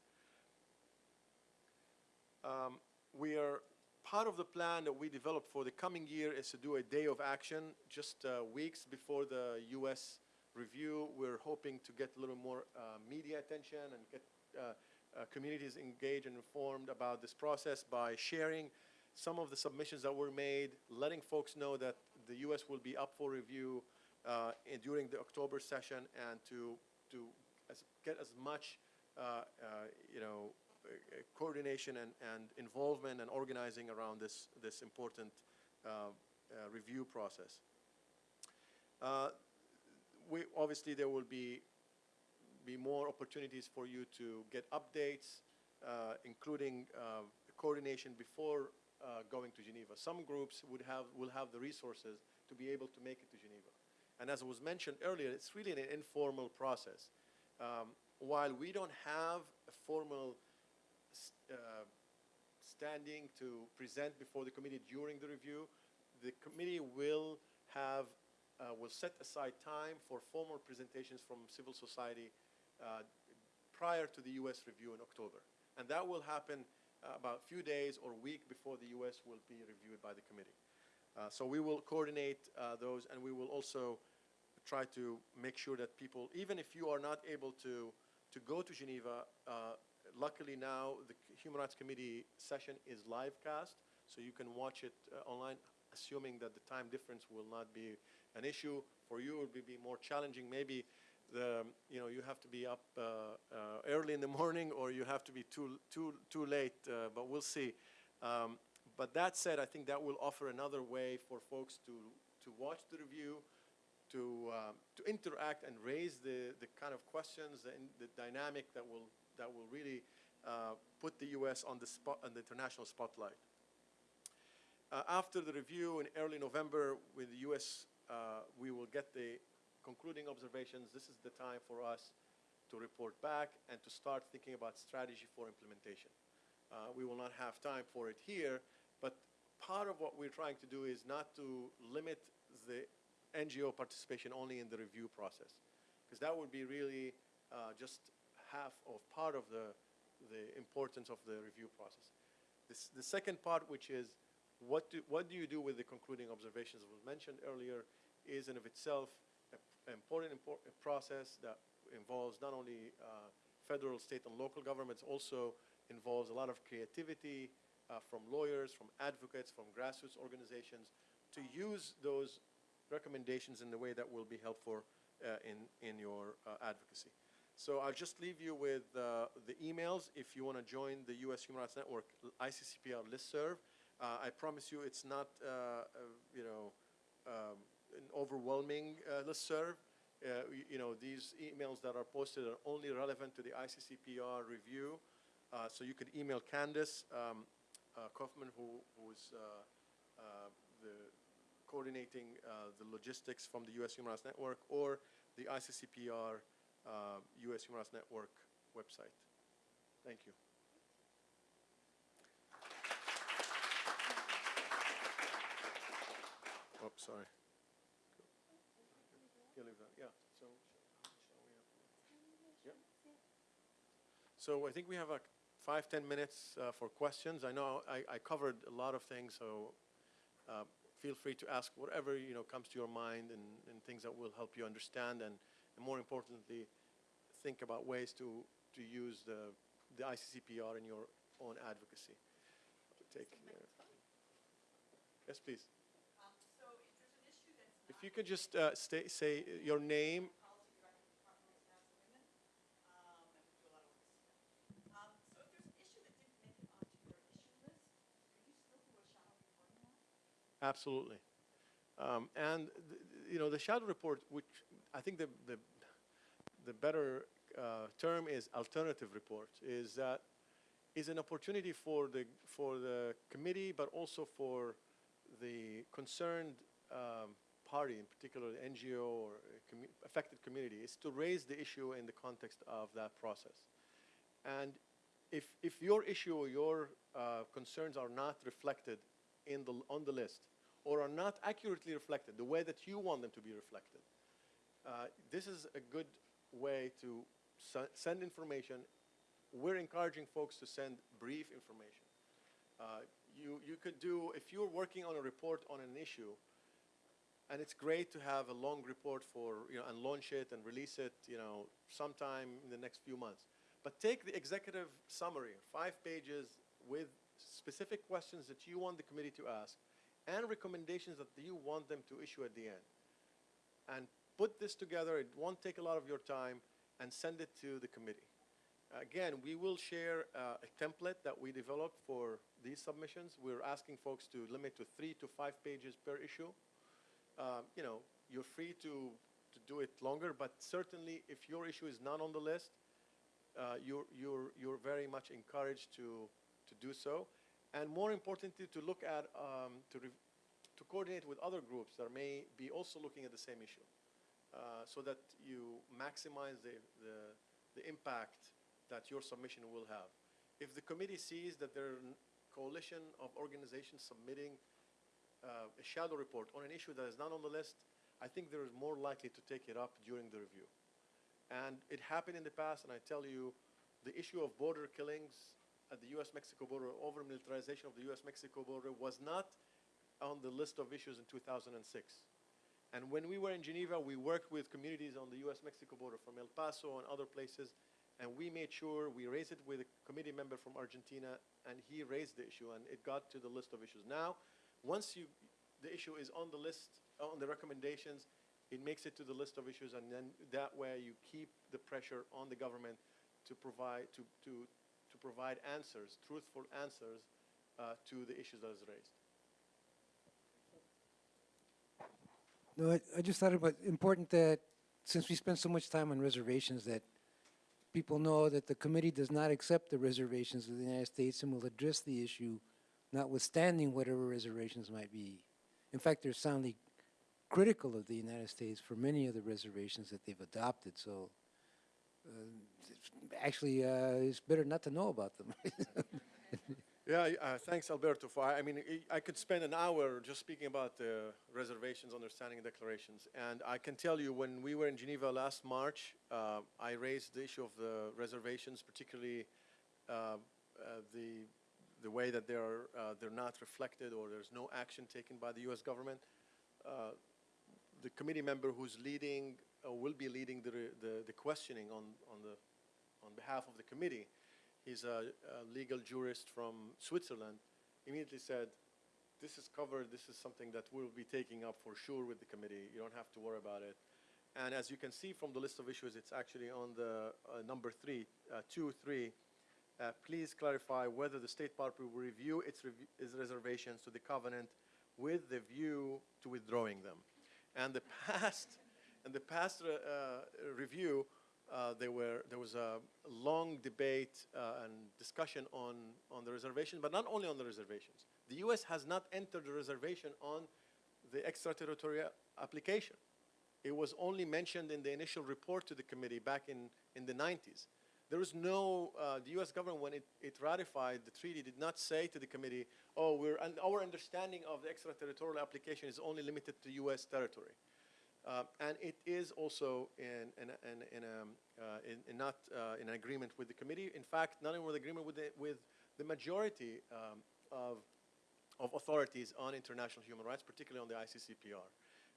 Um, we are, part of the plan that we developed for the coming year is to do a day of action just uh, weeks before the US review. We're hoping to get a little more uh, media attention and get uh, uh, communities engaged and informed about this process by sharing some of the submissions that were made, letting folks know that the US will be up for review uh, in- during the October session and to, to as, get as much, uh, you know, coordination and, and involvement and organizing around this, this important uh, uh, review process. Uh, we, obviously, there will be, be more opportunities for you to get updates, uh, including uh, coordination before uh, going to Geneva. Some groups would have, will have the resources to be able to make it to Geneva. And as was mentioned earlier, it's really an informal process. Um, while we don't have a formal uh, standing to present before the committee during the review, the committee will have, uh, will set aside time for formal presentations from civil society uh, prior to the U.S. review in October. And that will happen uh, about a few days or week before the U.S. will be reviewed by the committee. Uh, So we will coordinate uh, those, and we will also try to make sure that people, even if you are not able to, to go to Geneva, luckily now, the Human Rights Committee session is live cast, so you can watch it uh, online, assuming that the time difference will not be an issue. For you, it will be more challenging. Maybe the, you know, you have to be up uh, uh, early in the morning, or you have to be too, too, too late, uh, but we'll see. Um, But that said, I think that will offer another way for folks to, to watch the review, to, um, to interact and raise the, the kind of questions and the dynamic that will, that will really uh, put the U.S. on the spot, on the international spotlight. Uh, After the review in early November with the U.S., uh, we will get the concluding observations. This is the time for us to report back and to start thinking about strategy for implementation. Uh, We will not have time for it here, but part of what we're trying to do is not to limit the NGO participation only in the review process, because that would be really uh, just half of part of the, the importance of the review process. This, the second part, which is what do, what do you do with the concluding observations, that was mentioned earlier, is in of itself an important impor- a process that involves not only uh, federal, state, and local governments, also involves a lot of creativity uh, from lawyers, from advocates, from grassroots organizations to use those recommendations in the way that will be helpful uh, in, in your uh, advocacy. So I'll just leave you with uh, the emails if you want to join the U.S. Human Rights Network ICCPR listserv. Uh, I promise you it's not, uh, uh, you know, um, an overwhelming uh, listserv. Uh, y- you know, these emails that are posted are only relevant to the ICCPR review. So you could email Candace um, Kaufman, who, who is the coordinating the logistics from the U.S. Human Rights Network or the ICCPR uh, U.S. Human Rights Network website. Thank you. Oops, sorry. You leave that, yeah, so. Yep. So I think we have like five, ten minutes uh, for questions. I know I, I covered a lot of things, so uh, feel free to ask whatever, you know, comes to your mind and, and things that will help you understand and, and more importantly, think about ways to, to use the, the ICCPR in your own advocacy. Take, uh, yes, please. Um, so if there's an issue that's If you could just uh, stay, say your name, policy director of Department of Staff and Women, um, and we do a lot of work with SNAP. Um, so if there's an issue that didn't make it onto your issue list, could you still do a shadow reporting on? it? Absolutely. Um, and, you know, the shadow report, which I think the, the, the better uh, term is alternative report, is that is an opportunity for the, for the committee, but also for the concerned um, party, in particular the NGO or commu- affected community, is to raise the issue in the context of that process. And if, if your issue or your uh, concerns are not reflected in the, on the list, or are not accurately reflected the way that you want them to be reflected, uh, this is a good way to send information. We're encouraging folks to send brief information. Uh, you, you could do, if you're working on a report on an issue, and it's great to have a long report for, you know, and launch it and release it, you know, sometime in the next few months. But take the executive summary, five pages with specific questions that you want the committee to ask and recommendations that you want them to issue at the end. And put this together, it won't take a lot of your time, and send it to the committee. Again, we will share uh, a template that we developed for these submissions. We're asking folks to limit to three to five pages per issue. Uh, You know, you're free to, to do it longer, but certainly if your issue is not on the list, uh, you're, you're, you're very much encouraged to, to do so. And more importantly, to look at, um, to, to coordinate with other groups that may be also looking at the same issue, uh, so that you maximize the, the, the impact that your submission will have. If the committee sees that there are coalition of organizations submitting uh, a shadow report on an issue that is not on the list, I think there is more likely to take it up during the review. And it happened in the past, and I tell you, the issue of border killings at the US-Mexico border, over militarization of the US-Mexico border was not on the list of issues in 2006. And when we were in Geneva, we worked with communities on the US-Mexico border from El Paso and other places, and we made sure we raised it with a committee member from Argentina, and he raised the issue, and it got to the list of issues. Now, once you, the issue is on the list, on the recommendations, it makes it to the list of issues, and then that way you keep the pressure on the government to provide, to, to, to provide answers, truthful answers uh, to the issues that is raised. No, I, I just thought it was important that, since we spend so much time on reservations, that people know that the committee does not accept the reservations of the United States and will address the issue notwithstanding whatever reservations might be. In fact, they're soundly critical of the United States for many of the reservations that they've adopted, so uh, actually, uh, it's better not to know about them. Yeah, uh, thanks, Alberto. For I mean, I- could spend an hour just speaking about the reservations, understanding declarations, and I can tell you when we were in Geneva last March, uh, I raised the issue of the reservations, particularly uh, uh, the the way that they're uh, they're not reflected or there's no action taken by the U.S. government. Uh, the committee member who's leading, uh, will be leading the, the, the questioning on, on the, on behalf of the committee, he's a, a legal jurist from Switzerland, immediately said, this is covered, this is something that we'll be taking up for sure with the committee, you don't have to worry about it. And as you can see from the list of issues, it's actually on the uh, number three, uh, two, three. Uh, please clarify whether the state party will review its, rev- its reservations to the covenant with the view to withdrawing them. And the past, and the past uh, uh, review, uh, there were there was a long debate uh, and discussion on on the reservation, but not only on the reservations. The U.S. has not entered the reservation on the extraterritorial application. It was only mentioned in the initial report to the committee back in, in the 90s. There was no, uh, the US government, when it, it ratified the treaty, did not say to the committee, oh, we're, and our understanding of the extraterritorial application is only limited to US territory. Uh, and it is also in, in, in, in, um, uh, in, in not uh, in agreement with the committee. In fact, not in agreement with the, with the majority um, of, of authorities on international human rights, particularly on the ICCPR.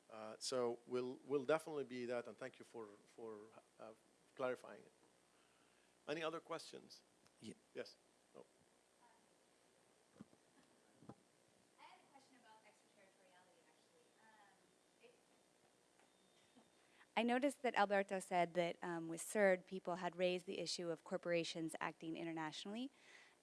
Uh, so we'll, we'll definitely be that, and thank you for, for uh, clarifying it. Any other questions? Ye- Yes. Oh. I had a question about extraterritoriality, actually. Um, it- I noticed that Alberto said that um, with CERD, people had raised the issue of corporations acting internationally.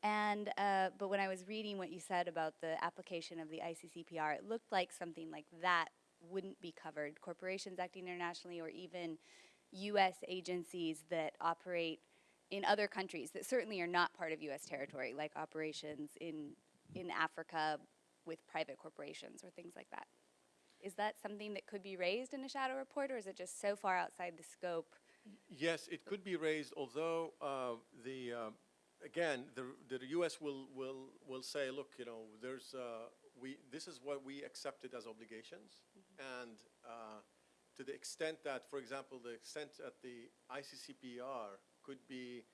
And, uh, but when I was reading what you said about the application of the ICCPR, it looked like something like that wouldn't be covered. Corporations acting internationally or even U.S. agencies that operate in other countries that certainly are not part of U.S. territory, like operations in, in Africa with private corporations or things like that. Is that something that could be raised in a shadow report, or is it just so far outside the scope? Yes, it could be raised, although uh, the, uh, again, the, the US will, will, will say, look, you know, there's, uh, we, this is what we accepted as obligations. And uh, to the extent that, for example, the extent that the ICCPR could be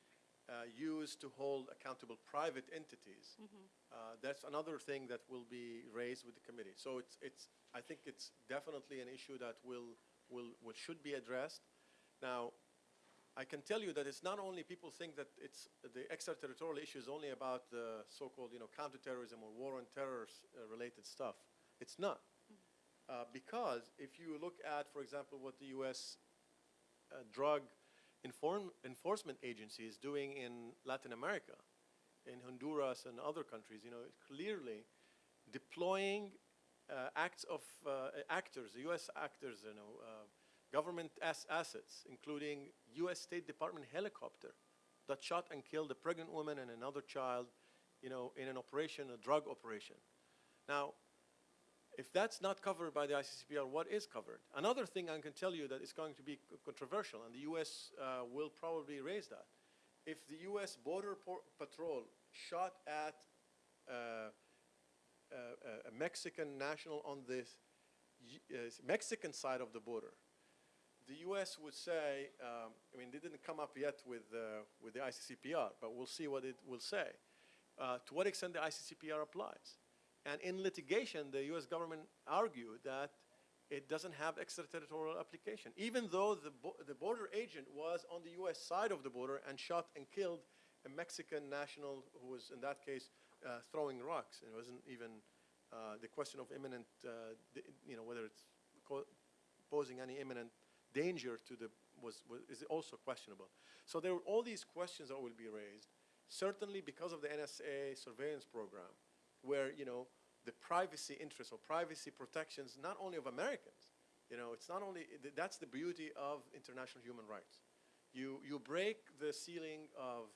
uh, used to hold accountable private entities, uh, that's another thing that will be raised with the committee. So it's, it's, I think it's definitely an issue that will, will, will should be addressed. Now, I can tell you that it's not only people think that it's the extraterritorial issue is only about the so-called, you know, counterterrorism or war on terror uh, related stuff. It's not. Uh, because if you look at, for example, what the U.S. Uh, drug inform- enforcement agency is doing in Latin America, in Honduras and other countries, you know, clearly deploying uh, acts of uh, actors, U.S. actors, you know, uh, government as assets, including U.S. State Department helicopter that shot and killed a pregnant woman and another child, you know, in an operation, a drug operation. Now, if that's not covered by the ICCPR, what is covered? Another thing I can tell you that is going to be controversial, and the U.S. Uh, will probably raise that. If the U.S. Border Patrol shot at uh, uh, a Mexican national on the uh, Mexican side of the border, the U.S. would say, um, I mean, they didn't come up yet with, uh, with the ICCPR, but we'll see what it will say. Uh, to what extent the ICCPR applies. And in litigation, the U.S. government argued that it doesn't have extraterritorial application, even though the, bo- the border agent was on the U.S. side of the border and shot and killed a Mexican national who was, in that case, uh, throwing rocks. It wasn't even uh, the question of imminent, uh, you know, whether it's posing any imminent danger to the, was, was, is also questionable. So there are all these questions that will be raised, certainly because of the NSA surveillance program, where, you know, the privacy interests or privacy protections, not only of Americans, you know, it's not only, that's the beauty of international human rights. You, you break the ceiling of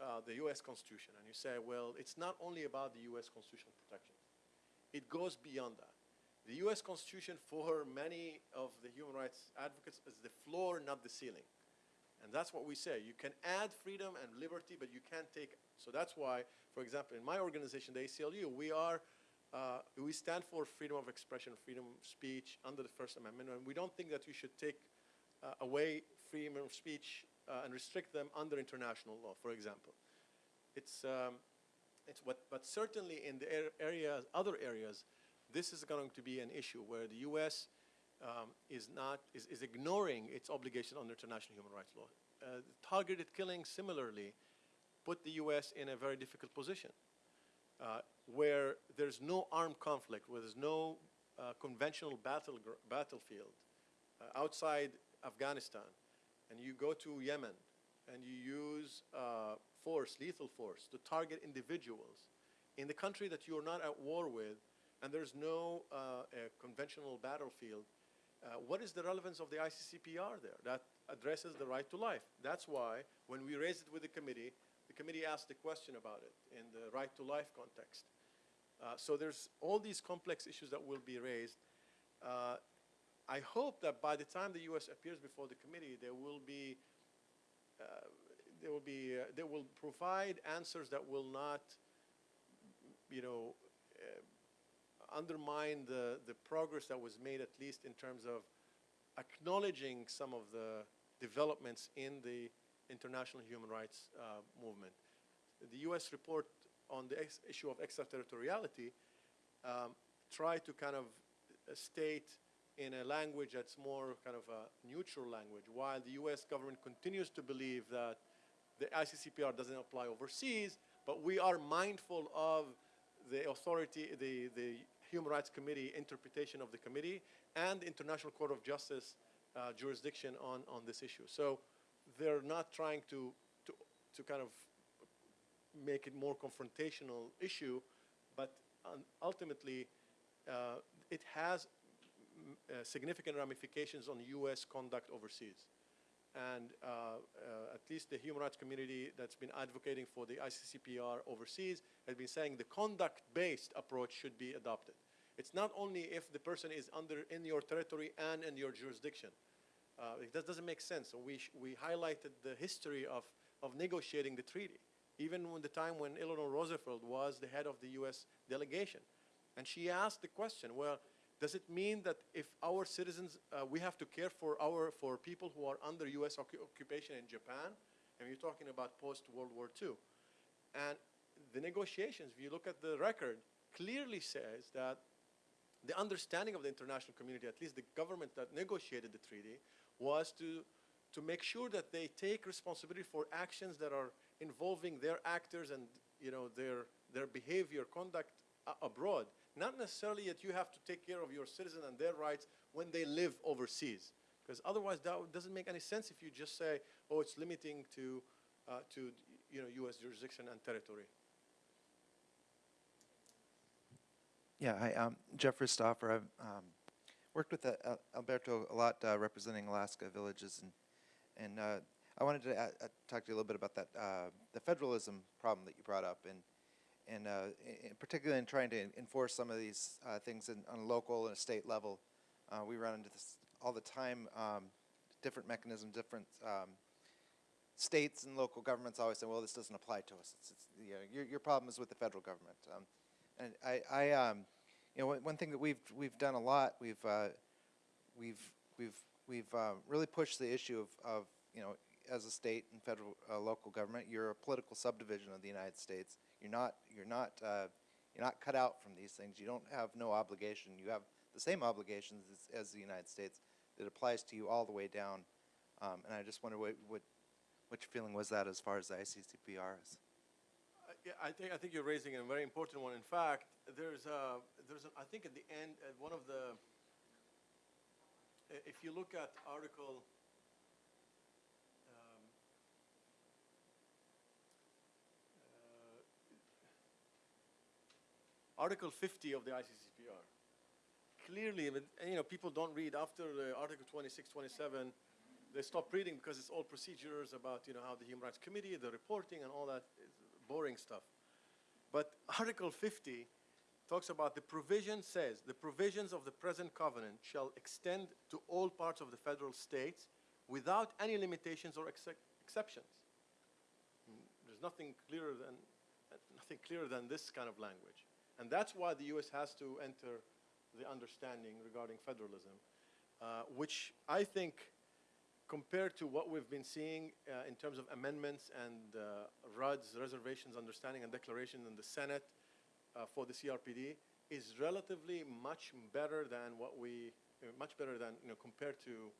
uh, the U.S. Constitution and you say, well, it's not only about the U.S. constitutional protections. It goes beyond that. The U.S. Constitution, for many of the human rights advocates, is the floor, not the ceiling. And that's what we say. You can add freedom and liberty, but you can't take. So that's why, for example, in my organization, the ACLU, we are, uh, we stand for freedom of expression, freedom of speech under the First Amendment, and we don't think that you should take uh, away freedom of speech uh, and restrict them under international law, for example. It's, um, it's what, but certainly in the ar- areas, other areas, this is going to be an issue where the U.S. um, is not, is, is ignoring its obligation under international human rights law. Uh, targeted killing similarly put the U.S. in a very difficult position uh, where there's no armed conflict, where there's no uh, conventional battle battlefield uh, outside Afghanistan, and you go to Yemen and you use uh, force, lethal force, to target individuals in the country that you're not at war with, and there's no uh, conventional battlefield, uh, what is the relevance of the ICCPR there? That addresses the right to life. That's why when we raised it with the committee, the committee asked the question about it in the right to life context. Uh, so there's all these complex issues that will be raised. Uh, I hope that by the time the U.S. appears before the committee, there will be uh, there will be uh, they will provide answers that will not, you know, uh, undermine the the progress that was made at least in terms of acknowledging some of the developments in the international human rights uh, movement. The U.S. report on the issue of extraterritoriality um, tried to kind of uh, state in a language that's more kind of a neutral language, while the U.S. government continues to believe that the ICCPR doesn't apply overseas, but we are mindful of the authority, the, the Human Rights Committee interpretation of the committee and the International Court of Justice uh, jurisdiction on, on this issue. So they're not trying to, to, to kind of make it more confrontational issue, but um, ultimately, uh, it has uh, significant ramifications on U.S. conduct overseas. And uh, uh, at least the human rights community that's been advocating for the ICCPR overseas has been saying the conduct-based approach should be adopted. It's not only if the person is under in your territory and in your jurisdiction. Uh, it does, doesn't make sense. So we, we highlighted the history of, of negotiating the treaty, even when the time when Eleanor Roosevelt was the head of the U.S. delegation. And she asked the question, well, does it mean that if our citizens, uh, we have to care for our, for people who are under U.S. occu- occupation in Japan? And you're talking about post-World War II. And the negotiations, if you look at the record, clearly says that the understanding of the international community, at least the government that negotiated the treaty, was to, to make sure that they take responsibility for actions that are involving their actors and you know, their, their behavior, conduct abroad. Not necessarily that you have to take care of your citizen and their rights when they live overseas. Because otherwise, that doesn't make any sense if you just say, oh, it's limiting to, uh, to you know, U.S. jurisdiction and territory. Yeah, hi, um, Jeffrey Stoffer. I've um, worked with uh, Alberto a lot uh, representing Alaska villages, and and uh, I wanted to uh, uh, talk to you a little bit about that uh, the federalism problem that you brought up, and and uh, in, particularly in trying to enforce some of these uh, things in, on a local and a state level. Uh, we run into this all the time. Um, different mechanisms, different um, states and local governments always say, "Well, this doesn't apply to us." It's, it's, you know, your your problem is with the federal government. Um, and I, I um, you know, one, thing that we've we've done a lot, we've we've we've we've really pushed the issue of, of you know, as a state and federal uh, local government, you're a political subdivision of the United States. You're not you're not uh, you're not cut out from these things. You don't have no obligation. You have the same obligations as, as the United States that applies to you all the way down. Um, and I just wonder what what what your feeling was that as far as the ICCPR is. Uh, Yeah, I think, I think you're raising a very important one. In fact, there's a, there's a, I think at the end, at one of the, if you look at Article, Article 50 of the ICCPR, Clearly, you know, people don't read after uh, Article 26, 27, they stop reading because it's all procedures about, you know, how the Human Rights Committee, the reporting and all that boring stuff. But Article 50 talks about the provision says, the provisions of the present covenant shall extend to all parts of the federal states without any limitations or excep- exceptions. Mm, There's nothing clearer than, nothing clearer than this kind of language. And that's why the US has to enter the understanding regarding federalism, uh, which I think compared to what we've been seeing uh, in terms of amendments and uh, RUD's, Reservations, Understanding and Declaration in the Senate uh, for the CRPD, is relatively much better than what we uh, much better than, you know, compared to,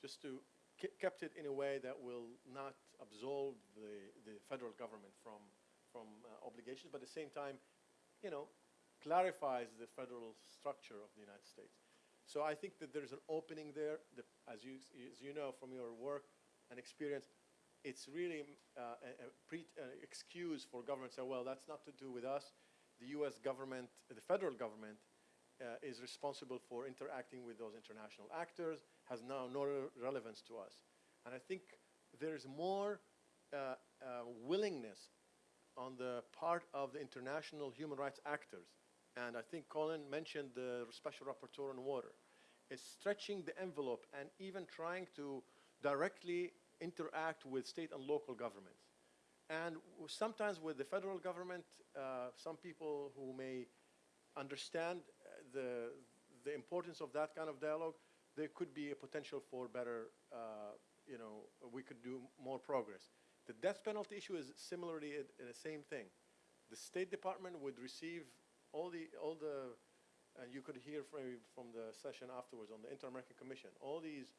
just to, ke- kept it in a way that will not absolve the, the federal government from, from uh, obligations, but at the same time, you know, clarifies the federal structure of the United States. So I think that there's an opening there, that, as you, as you know from your work and experience, it's really uh, a, a pre, uh, excuse for government to say, well, that's not to do with us. The U.S. government, the federal government, uh, is responsible for interacting with those international actors, has now no relevance to us. And I think there is more uh, uh, willingness on the part of the international human rights actors. And I think Colin mentioned the Special Rapporteur on Water, is stretching the envelope and even trying to directly interact with state and local governments. And sometimes with the federal government, uh, some people who may understand uh, the, the importance of that kind of dialogue, there could be a potential for better, uh, you know, we could do more progress. The death penalty issue is similarly the same thing. The State Department would receive all the, all the, and you could hear from, from the session afterwards on the Inter-American Commission, all these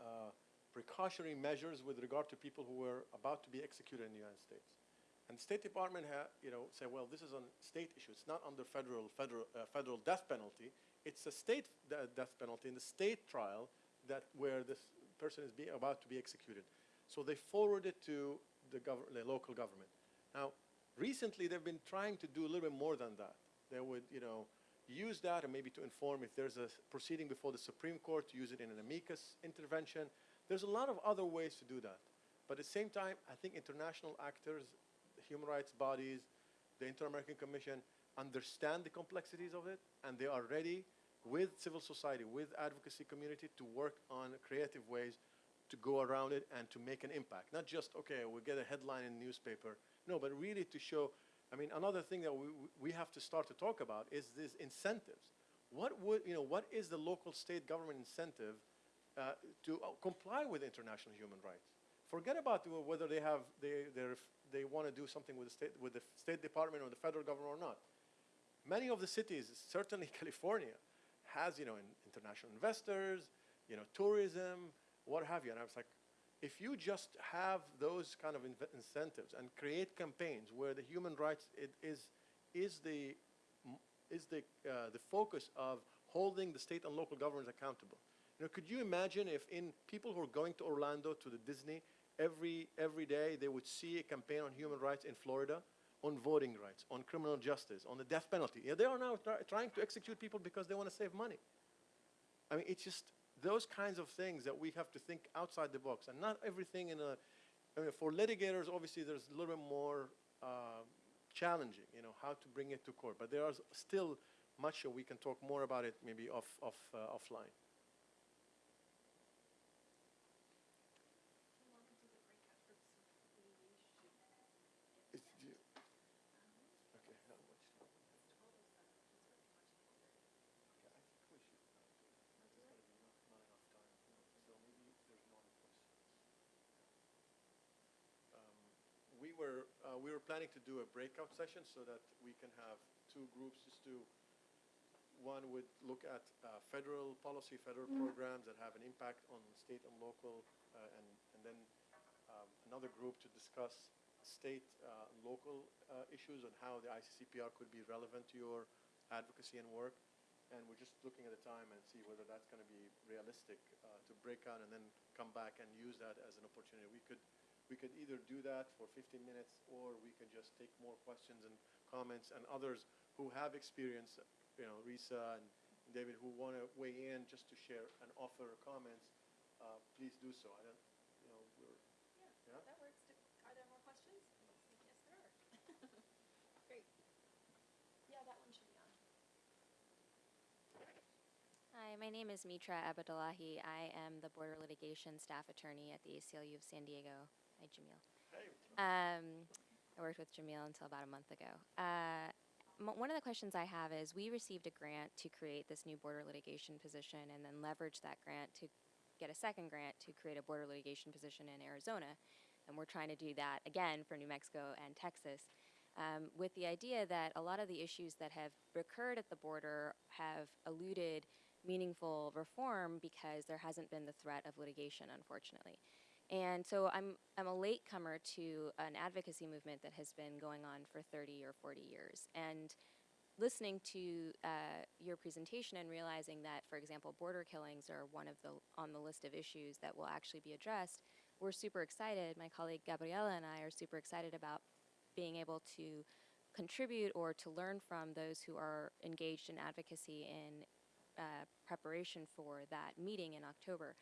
uh, precautionary measures with regard to people who were about to be executed in the United States. And the State Department ha, you know, say, well, this is a state issue. It's not under federal, federal, uh, federal death penalty. It's a state de- death penalty in the state trial that where this person is being, about to be executed. So they forward it to the, the local government. Now, recently they've been trying to do a little bit more than that. They would, you know, use that and maybe to inform if there's a proceeding before the Supreme Court, to use it in an amicus intervention. There's a lot of other ways to do that. But at the same time, I think international actors, human rights bodies, the Inter-American Commission understand the complexities of it, and they are ready with civil society, with advocacy community to work on creative ways to go around it and to make an impact. Not just, okay, we get a headline in the newspaper. No, but really to show, I mean, another thing that we, we have to start to talk about is these incentives. What would, you know, what is the local state government incentive uh, to uh, comply with international human rights? Forget about whether they have, they, they want to do something with the state, with the State Department or the federal government or not. Many of the cities, certainly California, has, you know, in- international investors, you know, tourism, what have you. And I was like, if you just have those kind of incentives and create campaigns where the human rights is, is the, is the, uh, the focus of holding the state and local governments accountable. You know, could you imagine if in people who are going to Orlando to the Disney every every day they would see a campaign on human rights in Florida, on voting rights, on criminal justice, on the death penalty. Yeah, they are now try- trying to execute people because they want to save money. I mean, it's just those kinds of things that we have to think outside the box, and not everything in a. I mean, for litigators, obviously, there's a little bit more uh, challenging, you know, how to bring it to court. But there are still much we can talk more about it, maybe off, off, uh, offline. It's you- Okay, how much time? Okay, I think we should, uh, there's gonna be not, not enough time, so maybe there's no other questions. Um, We were, uh, we were planning to do a breakout session so that we can have two groups just to, one would look at uh, federal policy, federal programs that have an impact on state and local, uh, and, and then um, another group to discuss state, uh, local uh, issues and how the ICCPR could be relevant to your advocacy and work. And we're just looking at the time and see whether that's going to be realistic uh, to break out and then come back and use that as an opportunity. We could, we could either do that for 15 minutes or we could just take more questions and comments and others who have experience, you know, Risa and David, who want to weigh in just to share and offer comments, uh, please do so. I don't, you know, we're, Yeah? That works. Are there more questions? Yes, there are. Great. Yeah, that one should be on. Hi, my name is Mitra Ebadolahi. I am the Border Litigation Staff Attorney at the ACLU of San Diego. Hi, Jamil. hey, Um, I worked with Jamil until about a month ago. Uh, one of the questions I have is we received a grant to create this new border litigation position and then leverage that grant to get a second grant to create a border litigation position in Arizona. And we're trying to do that again for New Mexico and Texas. Um, with the idea that a lot of the issues that have recurred at the border have eluded meaningful reform because there hasn't been the threat of litigation, unfortunately. And so I'm, I'm a latecomer to an advocacy movement that has been going on for 30 or 40 years. And listening to uh, your presentation and realizing that, for example, border killings are one of the on the list of issues that will actually be addressed, we're super excited. My colleague Gabriela and I are super excited about being able to contribute or to learn from those who are engaged in advocacy in uh, preparation for that meeting in October.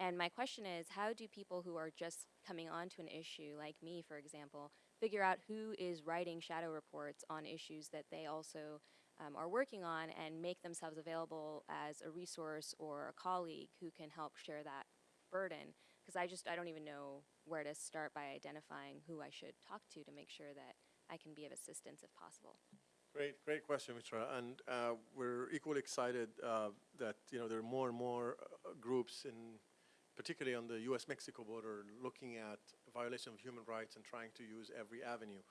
And my question is, how do people who are just coming onto an issue, like me, for example, figure out who is writing shadow reports on issues that they also um, are working on and make themselves available as a resource or a colleague who can help share that burden? Because I just, I don't even know where to start by identifying who I should talk to to make sure that I can be of assistance if possible. Great, great question, Mitra. And uh, we're equally excited uh, that you know there are more and more uh, groups, in particularly on the U.S.-Mexico border, looking at violation of human rights and trying to use every avenue.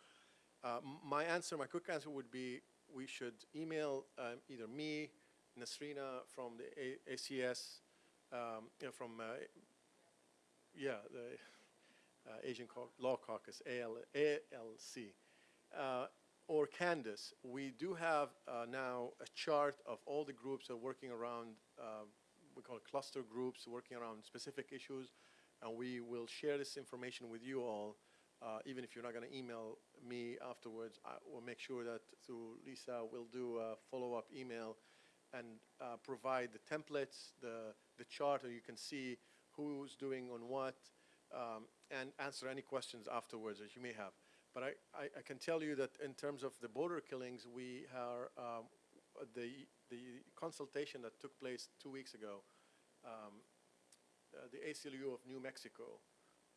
Uh, my answer, my quick answer would be we should email um, either me, Nasrina from the A- ACS, um, you know, from uh, yeah the uh, Asian Law Caucus, AL, ALC uh, or Candace, we do have uh, now a chart of all the groups that are working around, uh, we call cluster groups, working around specific issues, and we will share this information with you all. Uh, even if you're not going to email me afterwards, I will make sure that through Lisa, we'll do a follow-up email and uh, provide the templates, the, the chart, and you can see who's doing on what, um, and answer any questions afterwards that you may have. But I, I, I can tell you that in terms of the border killings, we are, um, the, the consultation that took place two weeks ago, um, uh, the ACLU of New Mexico,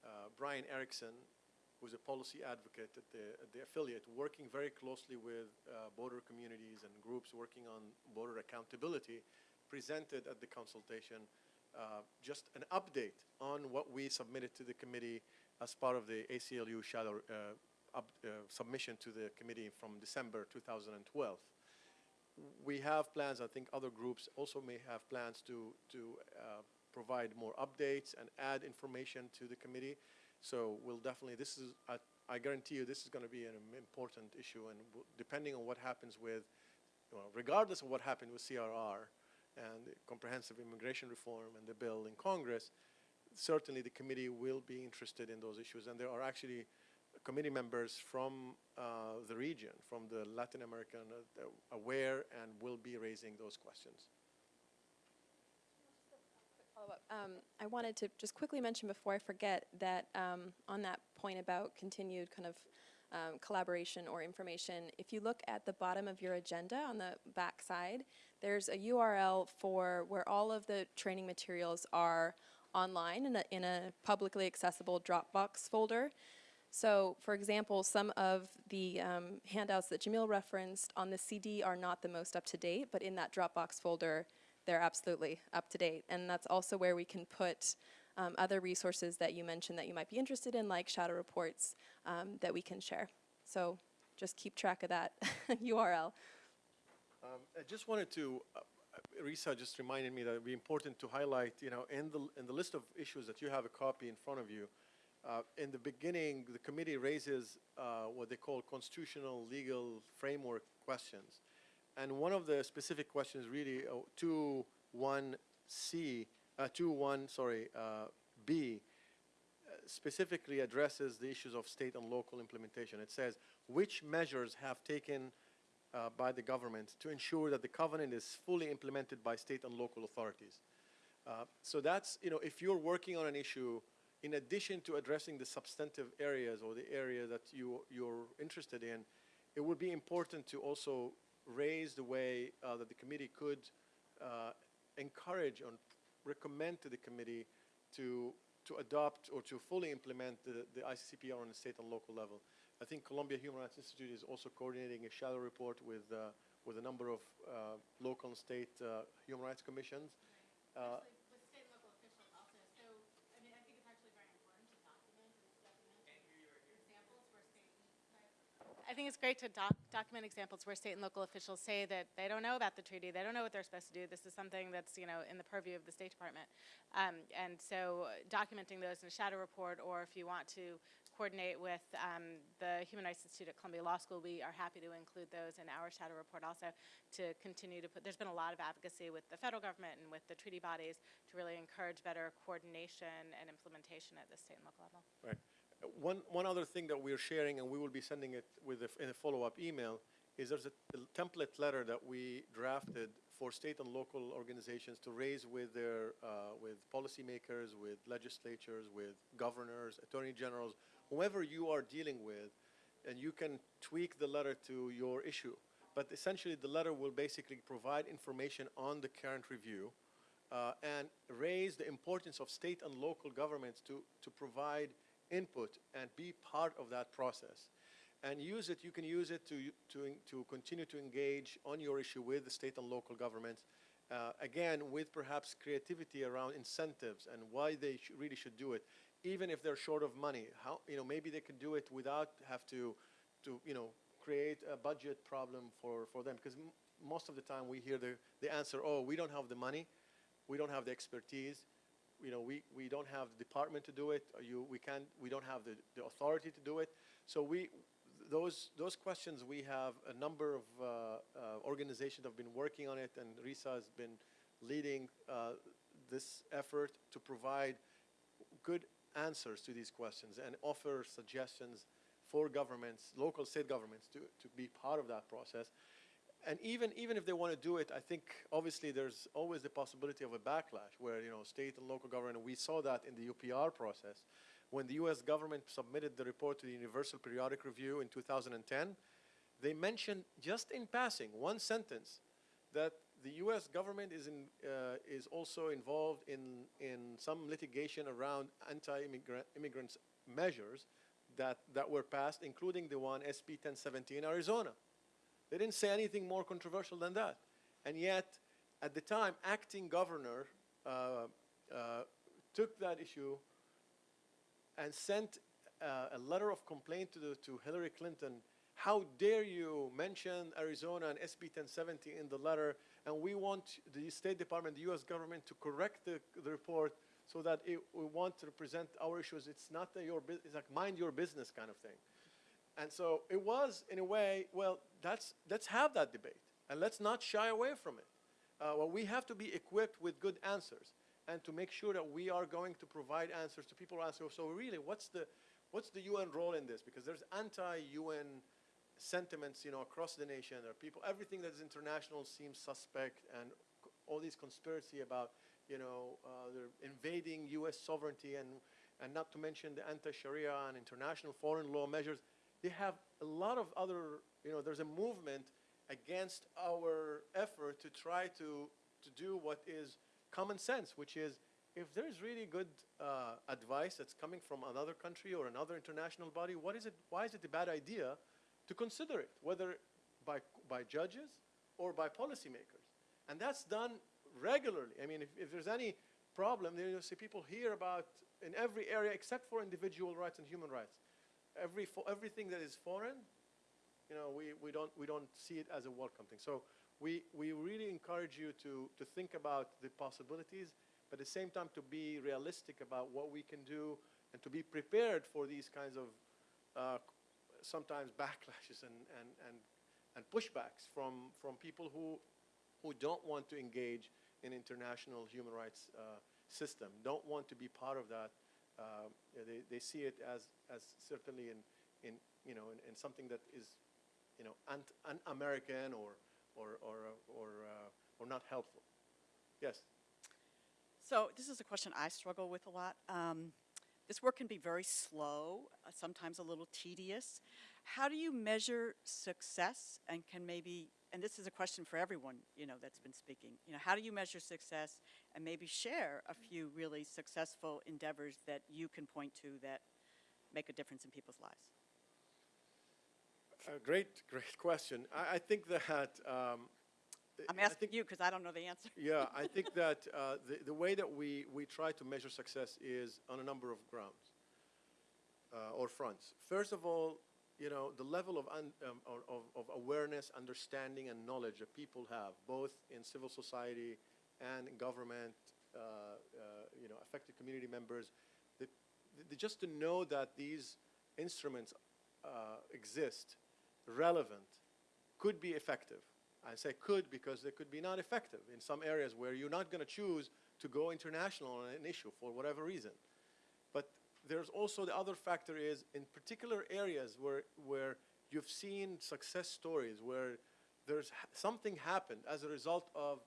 uh, Brian Erickson, who's a policy advocate at the, at the affiliate, working very closely with uh, border communities and groups working on border accountability, presented at the consultation uh, just an update on what we submitted to the committee as part of the ACLU shadow uh, up, uh, submission to the committee from December 2012. We have plans, I think other groups also may have plans to, to uh, provide more updates and add information to the committee. So we'll definitely, this is, I, I guarantee you, this is going to be an important issue, and depending on what happens with, regardless of what happened with CIR and comprehensive immigration reform and the bill in Congress, certainly the committee will be interested in those issues, and there are actually committee members from uh, the region, from the Latin American, uh, aware and will be raising those questions. Um, I wanted to just quickly mention before I forget that um, on that point about continued kind of um, collaboration or information, if you look at the bottom of your agenda on the back side, there's a URL for where all of the training materials are online in a, in a publicly accessible Dropbox folder. So, for example, some of the um, handouts that Jamil referenced on the CD are not the most up to date, but in that Dropbox folder, they're absolutely up to date. And that's also where we can put um, other resources that you mentioned that you might be interested in, like shadow reports, um, that we can share. So, just keep track of that URL. Um, I just wanted to, uh, Risa just reminded me that it'd be important to highlight, you know, in the, in the list of issues that you have a copy in front of you, uh, in the beginning, the committee raises uh, what they call constitutional legal framework questions. And one of the specific questions really, uh, 2.1c, uh, 2.1, sorry, uh, B, uh, specifically addresses the issues of state and local implementation. It says, which measures have taken uh, by the government to ensure that the covenant is fully implemented by state and local authorities. Uh, so that's, you know, if you're working on an issue, in addition to addressing the substantive areas or the area that you, you're interested in, it would be important to also raise the way uh, that the committee could uh, encourage and recommend to the committee to, to adopt or to fully implement the, the ICCPR on a state and local level. I think Columbia Human Rights Institute is also coordinating a shadow report with, uh, with a number of uh, local and state uh, human rights commissions. Uh, with state and local officials also, so, I mean, I think it's actually very important to document and document your examples where state. I think it's great to doc- document examples where state and local officials say that they don't know about the treaty, they don't know what they're supposed to do. This is something that's, you know, in the purview of the State Department. Um, and so uh, documenting those in a shadow report, or if you want to coordinate with um, the Human Rights Institute at Columbia Law School, we are happy to include those in our shadow report also to continue to put, there's been a lot of advocacy with the federal government and with the treaty bodies to really encourage better coordination and implementation at the state and local level. Right. One, one other thing that we're sharing, and we will be sending it with a, in a follow-up email, is there's a, a template letter that we drafted for state and local organizations to raise with their, uh, with policymakers, with legislatures, with governors, attorney generals, whoever you are dealing with, and you can tweak the letter to your issue. But essentially, the letter will basically provide information on the current review, uh, and raise the importance of state and local governments to, to provide input and be part of that process. And use it, you can use it to, to, to continue to engage on your issue with the state and local governments. Uh, again, with perhaps creativity around incentives and why they sh- really should do it, even if they're short of money. How, you know, maybe they can do it without have to, to, you know, create a budget problem for, for them. Because most of the time we hear the, the answer, oh, we don't have the money we don't have the expertise, you know, we, we don't have the department to do it, or you, we can't, we don't have the, the authority to do it. So we, those, those questions, we have a number of uh, uh, organizations have been working on it, and Risa has been leading uh, this effort to provide good answers to these questions and offer suggestions for governments, local state governments, to, to be part of that process. And even, even if they want to do it, I think obviously there's always the possibility of a backlash where, you know, state and local government, we saw that in the UPR process. When the US government submitted the report to the Universal Periodic Review in 2010, they mentioned just in passing, one sentence, that the U.S. government is, in, uh, is also involved in, in some litigation around anti-immigrant immigrants measures that, that were passed, including the one SB 1070 in Arizona. They didn't say anything more controversial than that. And yet, at the time, acting governor uh, uh, took that issue and sent uh, a letter of complaint to, the, to Hillary Clinton. How dare you mention Arizona and SB 1070 in the letter? And we want the State Department, the U.S. government, to correct the, the report so that it, we want to represent our issues. It's not your business, it's like mind your business kind of thing. And so it was, in a way, well, that's, let's have that debate and let's not shy away from it. Uh, well, we have to be equipped with good answers and to make sure that we are going to provide answers to people who ask, so really, what's the, what's the UN role in this? Because there's anti-UN sentiments, you know, across the nation. There are people, everything that is international seems suspect and all these conspiracy about, you know, uh, they're invading U.S. sovereignty and, and not to mention the anti-Sharia and international foreign law measures. They have a lot of other, you know, there's a movement against our effort to try to, to do what is common sense, which is if there's really good uh, advice that's coming from another country or another international body, what is it, why is it a bad idea to consider it, whether by, by judges or by policymakers? And that's done regularly. I mean, if, if there's any problem, then you'll see people hear about in every area except for individual rights and human rights. Every, everything that is foreign, you know, we, we, don't, we don't see it as a welcome thing. So we, we really encourage you to, to think about the possibilities, but at the same time to be realistic about what we can do and to be prepared for these kinds of uh, sometimes backlashes and, and, and, and pushbacks from, from people who, who don't want to engage in international human rights uh, system, don't want to be part of that. Uh, they, they see it as, as certainly in, in, you know, in, in something that is, you know, un-American or, or, or, or, uh, or not helpful. Yes? So this is a question I struggle with a lot. Um, this work can be very slow, uh, sometimes a little tedious. How do you measure success and can maybe, and this is a question for everyone, you know, that's been speaking, you know, how do you measure success and maybe share a few really successful endeavors that you can point to that make a difference in people's lives? Uh, great, great question. I, I think that um, I'm asking think- you because I don't know the answer. Yeah, I think that uh, the, the way that we, we try to measure success is on a number of grounds uh, or fronts. First of all, you know, the level of, un, um, of, of- of awareness, understanding, and knowledge that people have, both in civil society and government, uh, uh, you know, affected community members, just to know that these instruments uh, exist, relevant, could be effective. I say could because they could be not effective in some areas where you're not going to choose to go international on an issue for whatever reason. But there's also the other factor is in particular areas where, where you've seen success stories where there's something happened as a result of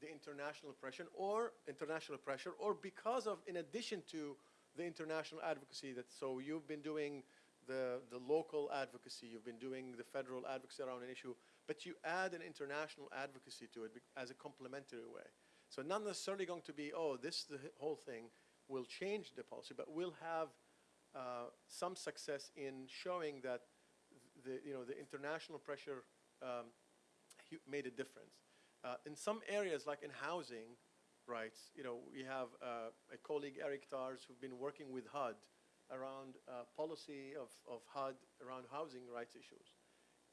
the international pressure or international pressure or because of in addition to the international advocacy that so you've been doing the, the local advocacy, you've been doing the federal advocacy around an issue, but you add an international advocacy to it as a complementary way. So not necessarily going to be, oh, this the whole thing will change the policy, but we'll have uh, some success in showing that the, you know, the international pressure um, made a difference. Uh, in some areas, like in housing rights, you know, we have uh, a colleague, Eric Tars, who've been working with HUD around uh, policy of, of HUD around housing rights issues.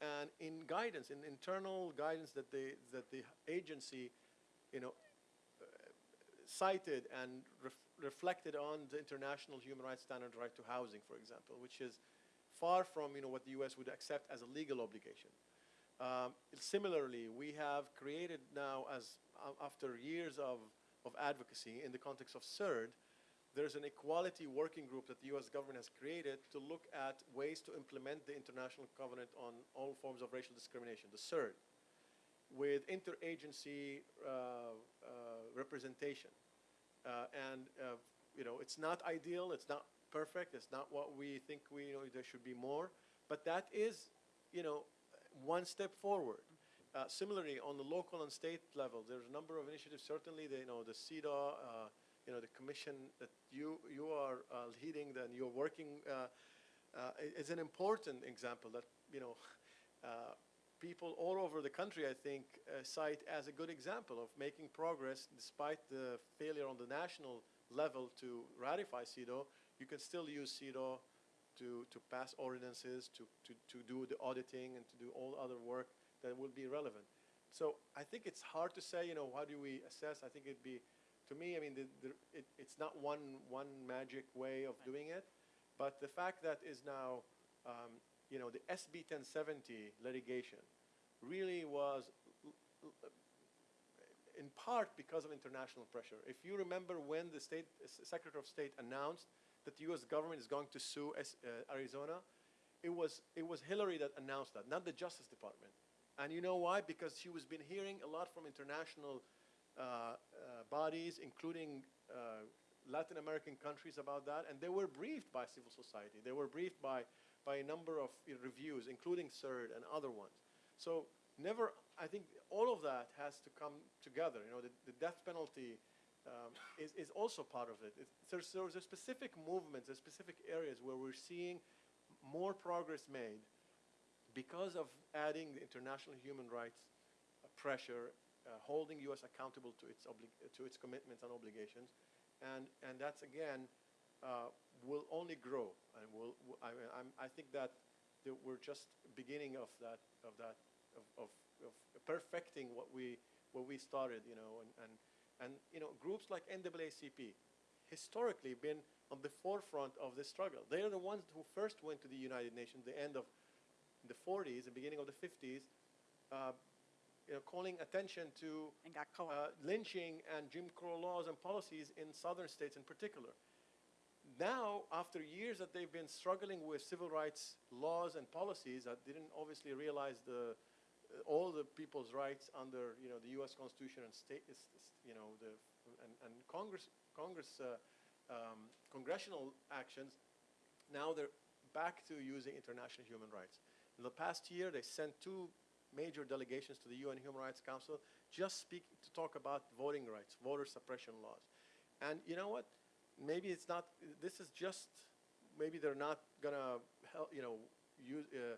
And in guidance, in internal guidance that the, that the agency, you know, cited and ref- reflected on the international human rights standard right to housing, for example, which is far from you know, what the U.S. would accept as a legal obligation. Um, similarly, we have created now, as uh, after years of, of advocacy in the context of CERD, there's an equality working group that the U.S. government has created to look at ways to implement the International Covenant on all forms of racial discrimination, the CERD with interagency uh, uh, representation. Uh, and, uh, you know, it's not ideal, it's not perfect, it's not what we think we, you know, there should be more, but that is, you know, one step forward. Uh, similarly, on the local and state level, there's a number of initiatives, certainly, the, you know, the CEDAW, uh, you know, the commission that you, you are uh, leading, and you're working, uh, uh, is an important example that, you know, uh, people all over the country, I think, cite as a good example of making progress despite the failure on the national level to ratify CEDAW. You can still use CEDAW to, to pass ordinances, to, to, to do the auditing, and to do all other work that will be relevant. So I think it's hard to say, you know, how do we assess? I think it'd be, to me, I mean, the, the, it, it's not one, one magic way of doing it, but the fact that is now, um, you know, the SB 1070 litigation really was in part because of international pressure. If you remember when the state Secretary of State announced that the U.S. government is going to sue uh, Arizona, it was it was Hillary that announced that, not the Justice Department. And you know why? Because she was been hearing a lot from international uh, uh, bodies, including uh, Latin American countries about that, and they were briefed by civil society. They were briefed by, by a number of reviews, including CERD and other ones. So never, I think all of that has to come together. You know, the, the death penalty um, is, is also part of it. There's, there's specific movements, there's specific areas where we're seeing more progress made because of adding the international human rights uh, pressure, uh, holding U.S. accountable to its, to its commitments and obligations, and, and that's again uh, will only grow, and will, I, mean, I'm, I think that, that we're just beginning of that of that of, of, of perfecting what we what we started, you know, and, and and you know groups like NAACP historically been on the forefront of this struggle. They are the ones who first went to the United Nations, the end of the 40s, the beginning of the 50s, uh, you know, calling attention to And uh, lynching and Jim Crow laws and policies in southern states in particular. Now, after years that they've been struggling with civil rights laws and policies that didn't obviously realize the all the people's rights under you know the U.S. Constitution and state you know the and, and Congress Congress uh, um, congressional actions. Now they're back to using international human rights. In the past year, they sent two major delegations to the UN Human Rights Council just speak to talk about voting rights, voter suppression laws. And you know what? Maybe it's not, this is just, maybe they're not gonna, help, you know, use, uh,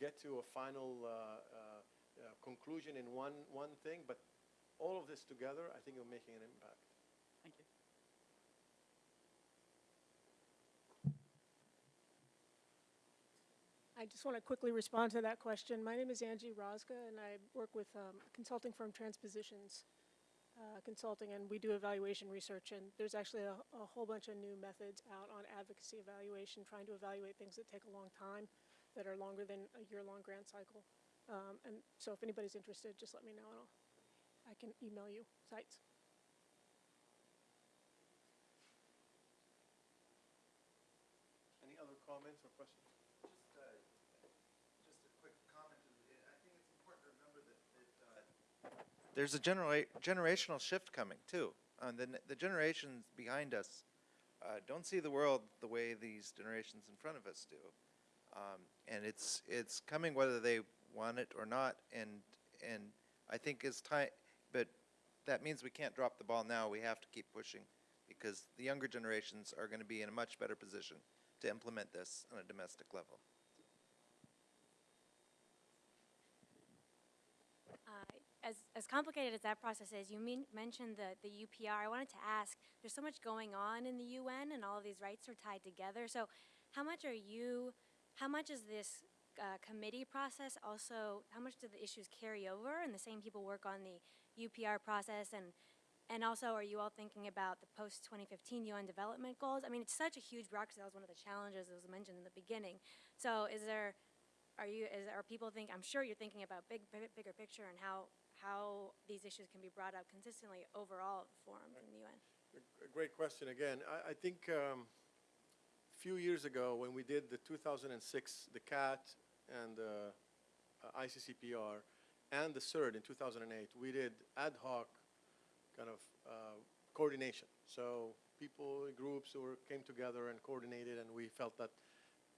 get, get to a final uh, uh, uh, conclusion in one, one thing, but all of this together, I think you're making an impact. Thank you. I just want to quickly respond to that question. My name is Angie Rosga, and I work with um, a consulting firm Transpositions uh, Consulting, and we do evaluation research. And there's actually a, a whole bunch of new methods out on advocacy evaluation, trying to evaluate things that take a long time, that are longer than a year-long grant cycle. Um, and so, if anybody's interested, just let me know, and I'll, I can email you sites. Any other comments or questions? Just, uh, just a quick comment. I think it's important to remember that, that uh, there's a genera- generational shift coming too. Um, the, the generations behind us uh, don't see the world the way these generations in front of us do, um, and it's it's coming whether they want it or not. And and I think it's time, but that means we can't drop the ball now. We have to keep pushing because the younger generations are going to be in a much better position to implement this on a domestic level. Uh, As, as complicated as that process is, you mean, mentioned the, the UPR. I wanted to ask, there's so much going on in the UN and all of these rights are tied together. So how much are you, how much is this uh, committee process also, how much do the issues carry over and the same people work on the UPR process? And, and also, are you all thinking about the post-2015 UN development goals? I mean, it's such a huge bureaucracy. That was one of the challenges that was mentioned in the beginning. So is there, are you, is, are people think, I'm sure you're thinking about big, big- bigger picture and how, how these issues can be brought up consistently overall forums in the UN. A- great question again. I, I think um, few years ago when we did the 2006, the CAT and the uh, ICCPR and the CERD in 2008, we did ad hoc kind of uh, coordination. So people, groups were, came together and coordinated and we felt that,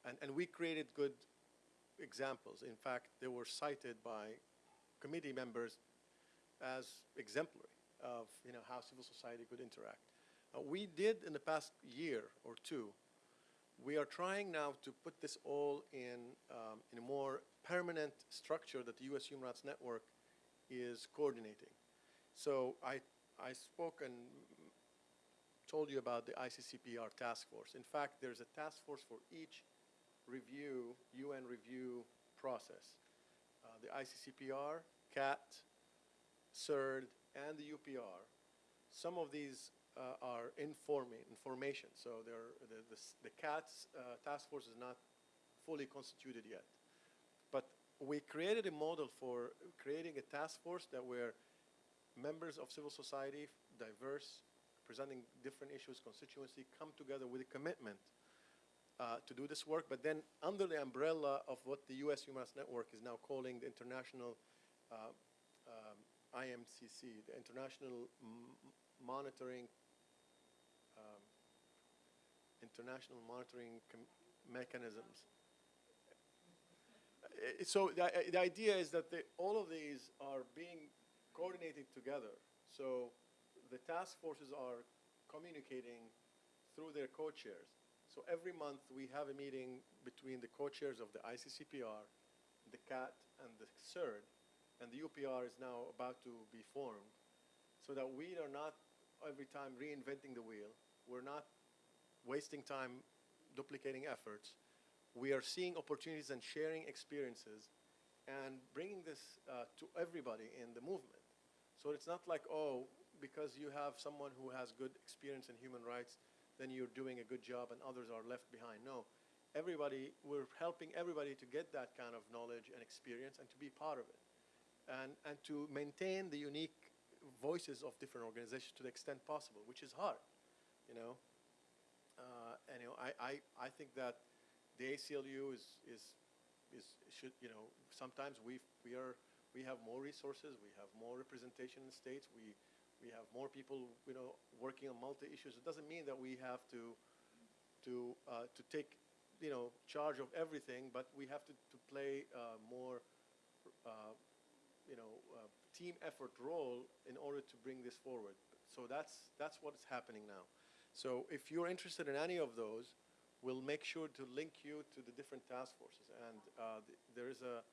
and, and we created good examples. In fact, they were cited by committee members as exemplary of you know how civil society could interact. Uh, we did in the past year or two. We are trying now to put this all in um, in a more permanent structure that the U.S. Human Rights Network is coordinating. So I I spoke and told you about the ICCPR task force. In fact, there's a task force for each review UN review process. Uh, the ICCPR, CAT, CERD, and the UPR. Some of these uh, are informing, information, so the, the, the CAT's uh, task force is not fully constituted yet. But we created a model for creating a task force that where members of civil society, diverse, presenting different issues, constituency, come together with a commitment uh, to do this work, but then under the umbrella of what the U.S. Human Rights Network is now calling the International uh, um, IMCC, the International M- Monitoring International Monitoring Mechanisms. So the, the idea is that all of these are being coordinated together. So the task forces are communicating through their co-chairs. So every month we have a meeting between the co-chairs of the ICCPR, the CAT, and the CERD, and the UPR is now about to be formed, so that we are not every time reinventing the wheel. We're not wasting time duplicating efforts. We are seeing opportunities and sharing experiences and bringing this uh, to everybody in the movement. So it's not like, oh, because you have someone who has good experience in human rights, then you're doing a good job and others are left behind. No, everybody, we're helping everybody to get that kind of knowledge and experience and to be part of it. And, and to maintain the unique voices of different organizations to the extent possible, which is hard, you know. You know, I, I, I think that the ACLU is, is, is should, you know, sometimes we, we are, we have more resources, we have more representation in states, we, we have more people, you know, working on multi-issues. It doesn't mean that we have to, to, uh, to take, you know, charge of everything, but we have to, to play uh, more, uh, you know, uh, team effort role in order to bring this forward. So that's, that's what's happening now. So if you're interested in any of those, we'll make sure to link you to the different task forces. And uh, th- there is a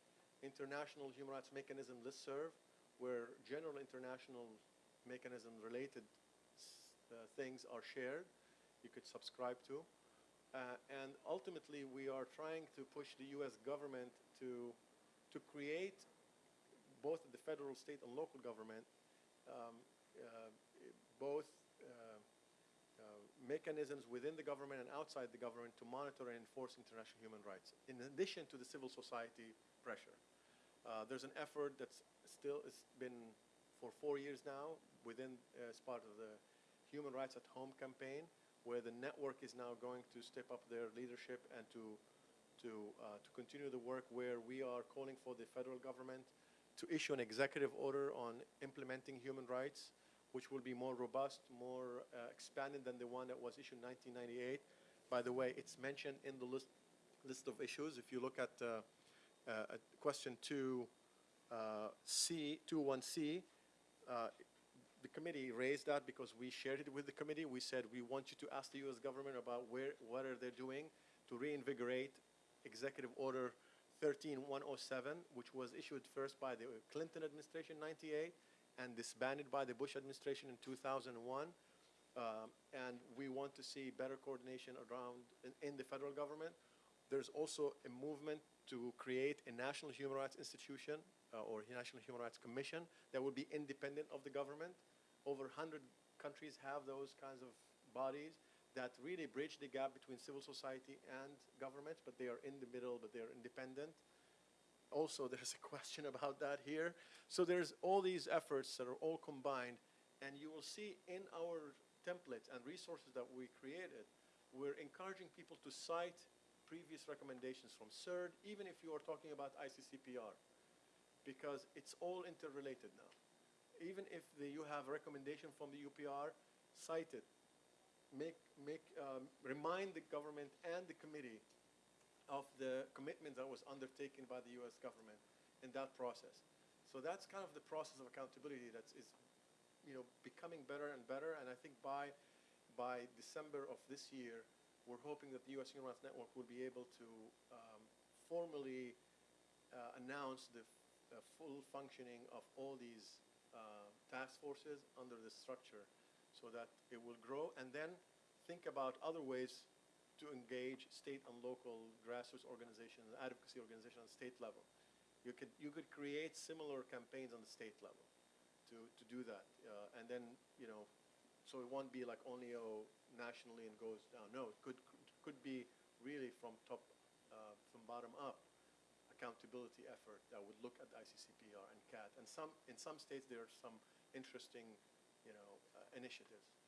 international human rights mechanism listserv where general international mechanism related uh, things are shared. You could subscribe to. Uh, and ultimately, we are trying to push the U.S. government to, to create, both the federal, state, and local government, um, uh, both mechanisms within the government and outside the government to monitor and enforce international human rights, in addition to the civil society pressure. Uh, there's an effort that's still has been for four years now within uh, as part of the Human Rights at Home campaign, where the network is now going to step up their leadership and to to uh, to continue the work where we are calling for the federal government to issue an executive order on implementing human rights, which will be more robust, more uh, expanded than the one that was issued in 1998. By the way, it's mentioned in the list list of issues. If you look at uh, uh, question two, uh, C, 21C, uh, the committee raised that because we shared it with the committee. We said we want you to ask the U.S. government about where, what are they doing to reinvigorate Executive Order 13107, which was issued first by the Clinton administration in 98 and disbanded by the Bush administration in 2001. Um, and we want to see better coordination around in, in the federal government. There's also a movement to create a national human rights institution uh, or National Human Rights Commission that would be independent of the government. Over 100 countries have those kinds of bodies that really bridge the gap between civil society and government, but they are in the middle, but they are independent. Also, there's a question about that here. So there's all these efforts that are all combined, and you will see in our templates and resources that we created, we're encouraging people to cite previous recommendations from CERD, even if you are talking about ICCPR, because it's all interrelated now. Even if the, you have a recommendation from the UPR, cite it. Make, make, um, remind the government and the committee of the commitment that was undertaken by the U.S. government in that process. So that's kind of the process of accountability that is, you know, becoming better and better. And I think by, by December of this year, we're hoping that the U.S. Human Rights Network will be able to um, formally uh, announce the uh, full functioning of all these uh, task forces under this structure so that it will grow and then think about other ways to engage state and local grassroots organizations advocacy organizations on state level. You could, you could create similar campaigns on the state level to, to do that. Uh, and then, you know, so it won't be like only oh, nationally and goes down. No, it could, could be really from top, uh, from bottom up accountability effort that would look at ICCPR and CAT. And some, in some states, there are some interesting, you know, uh, initiatives.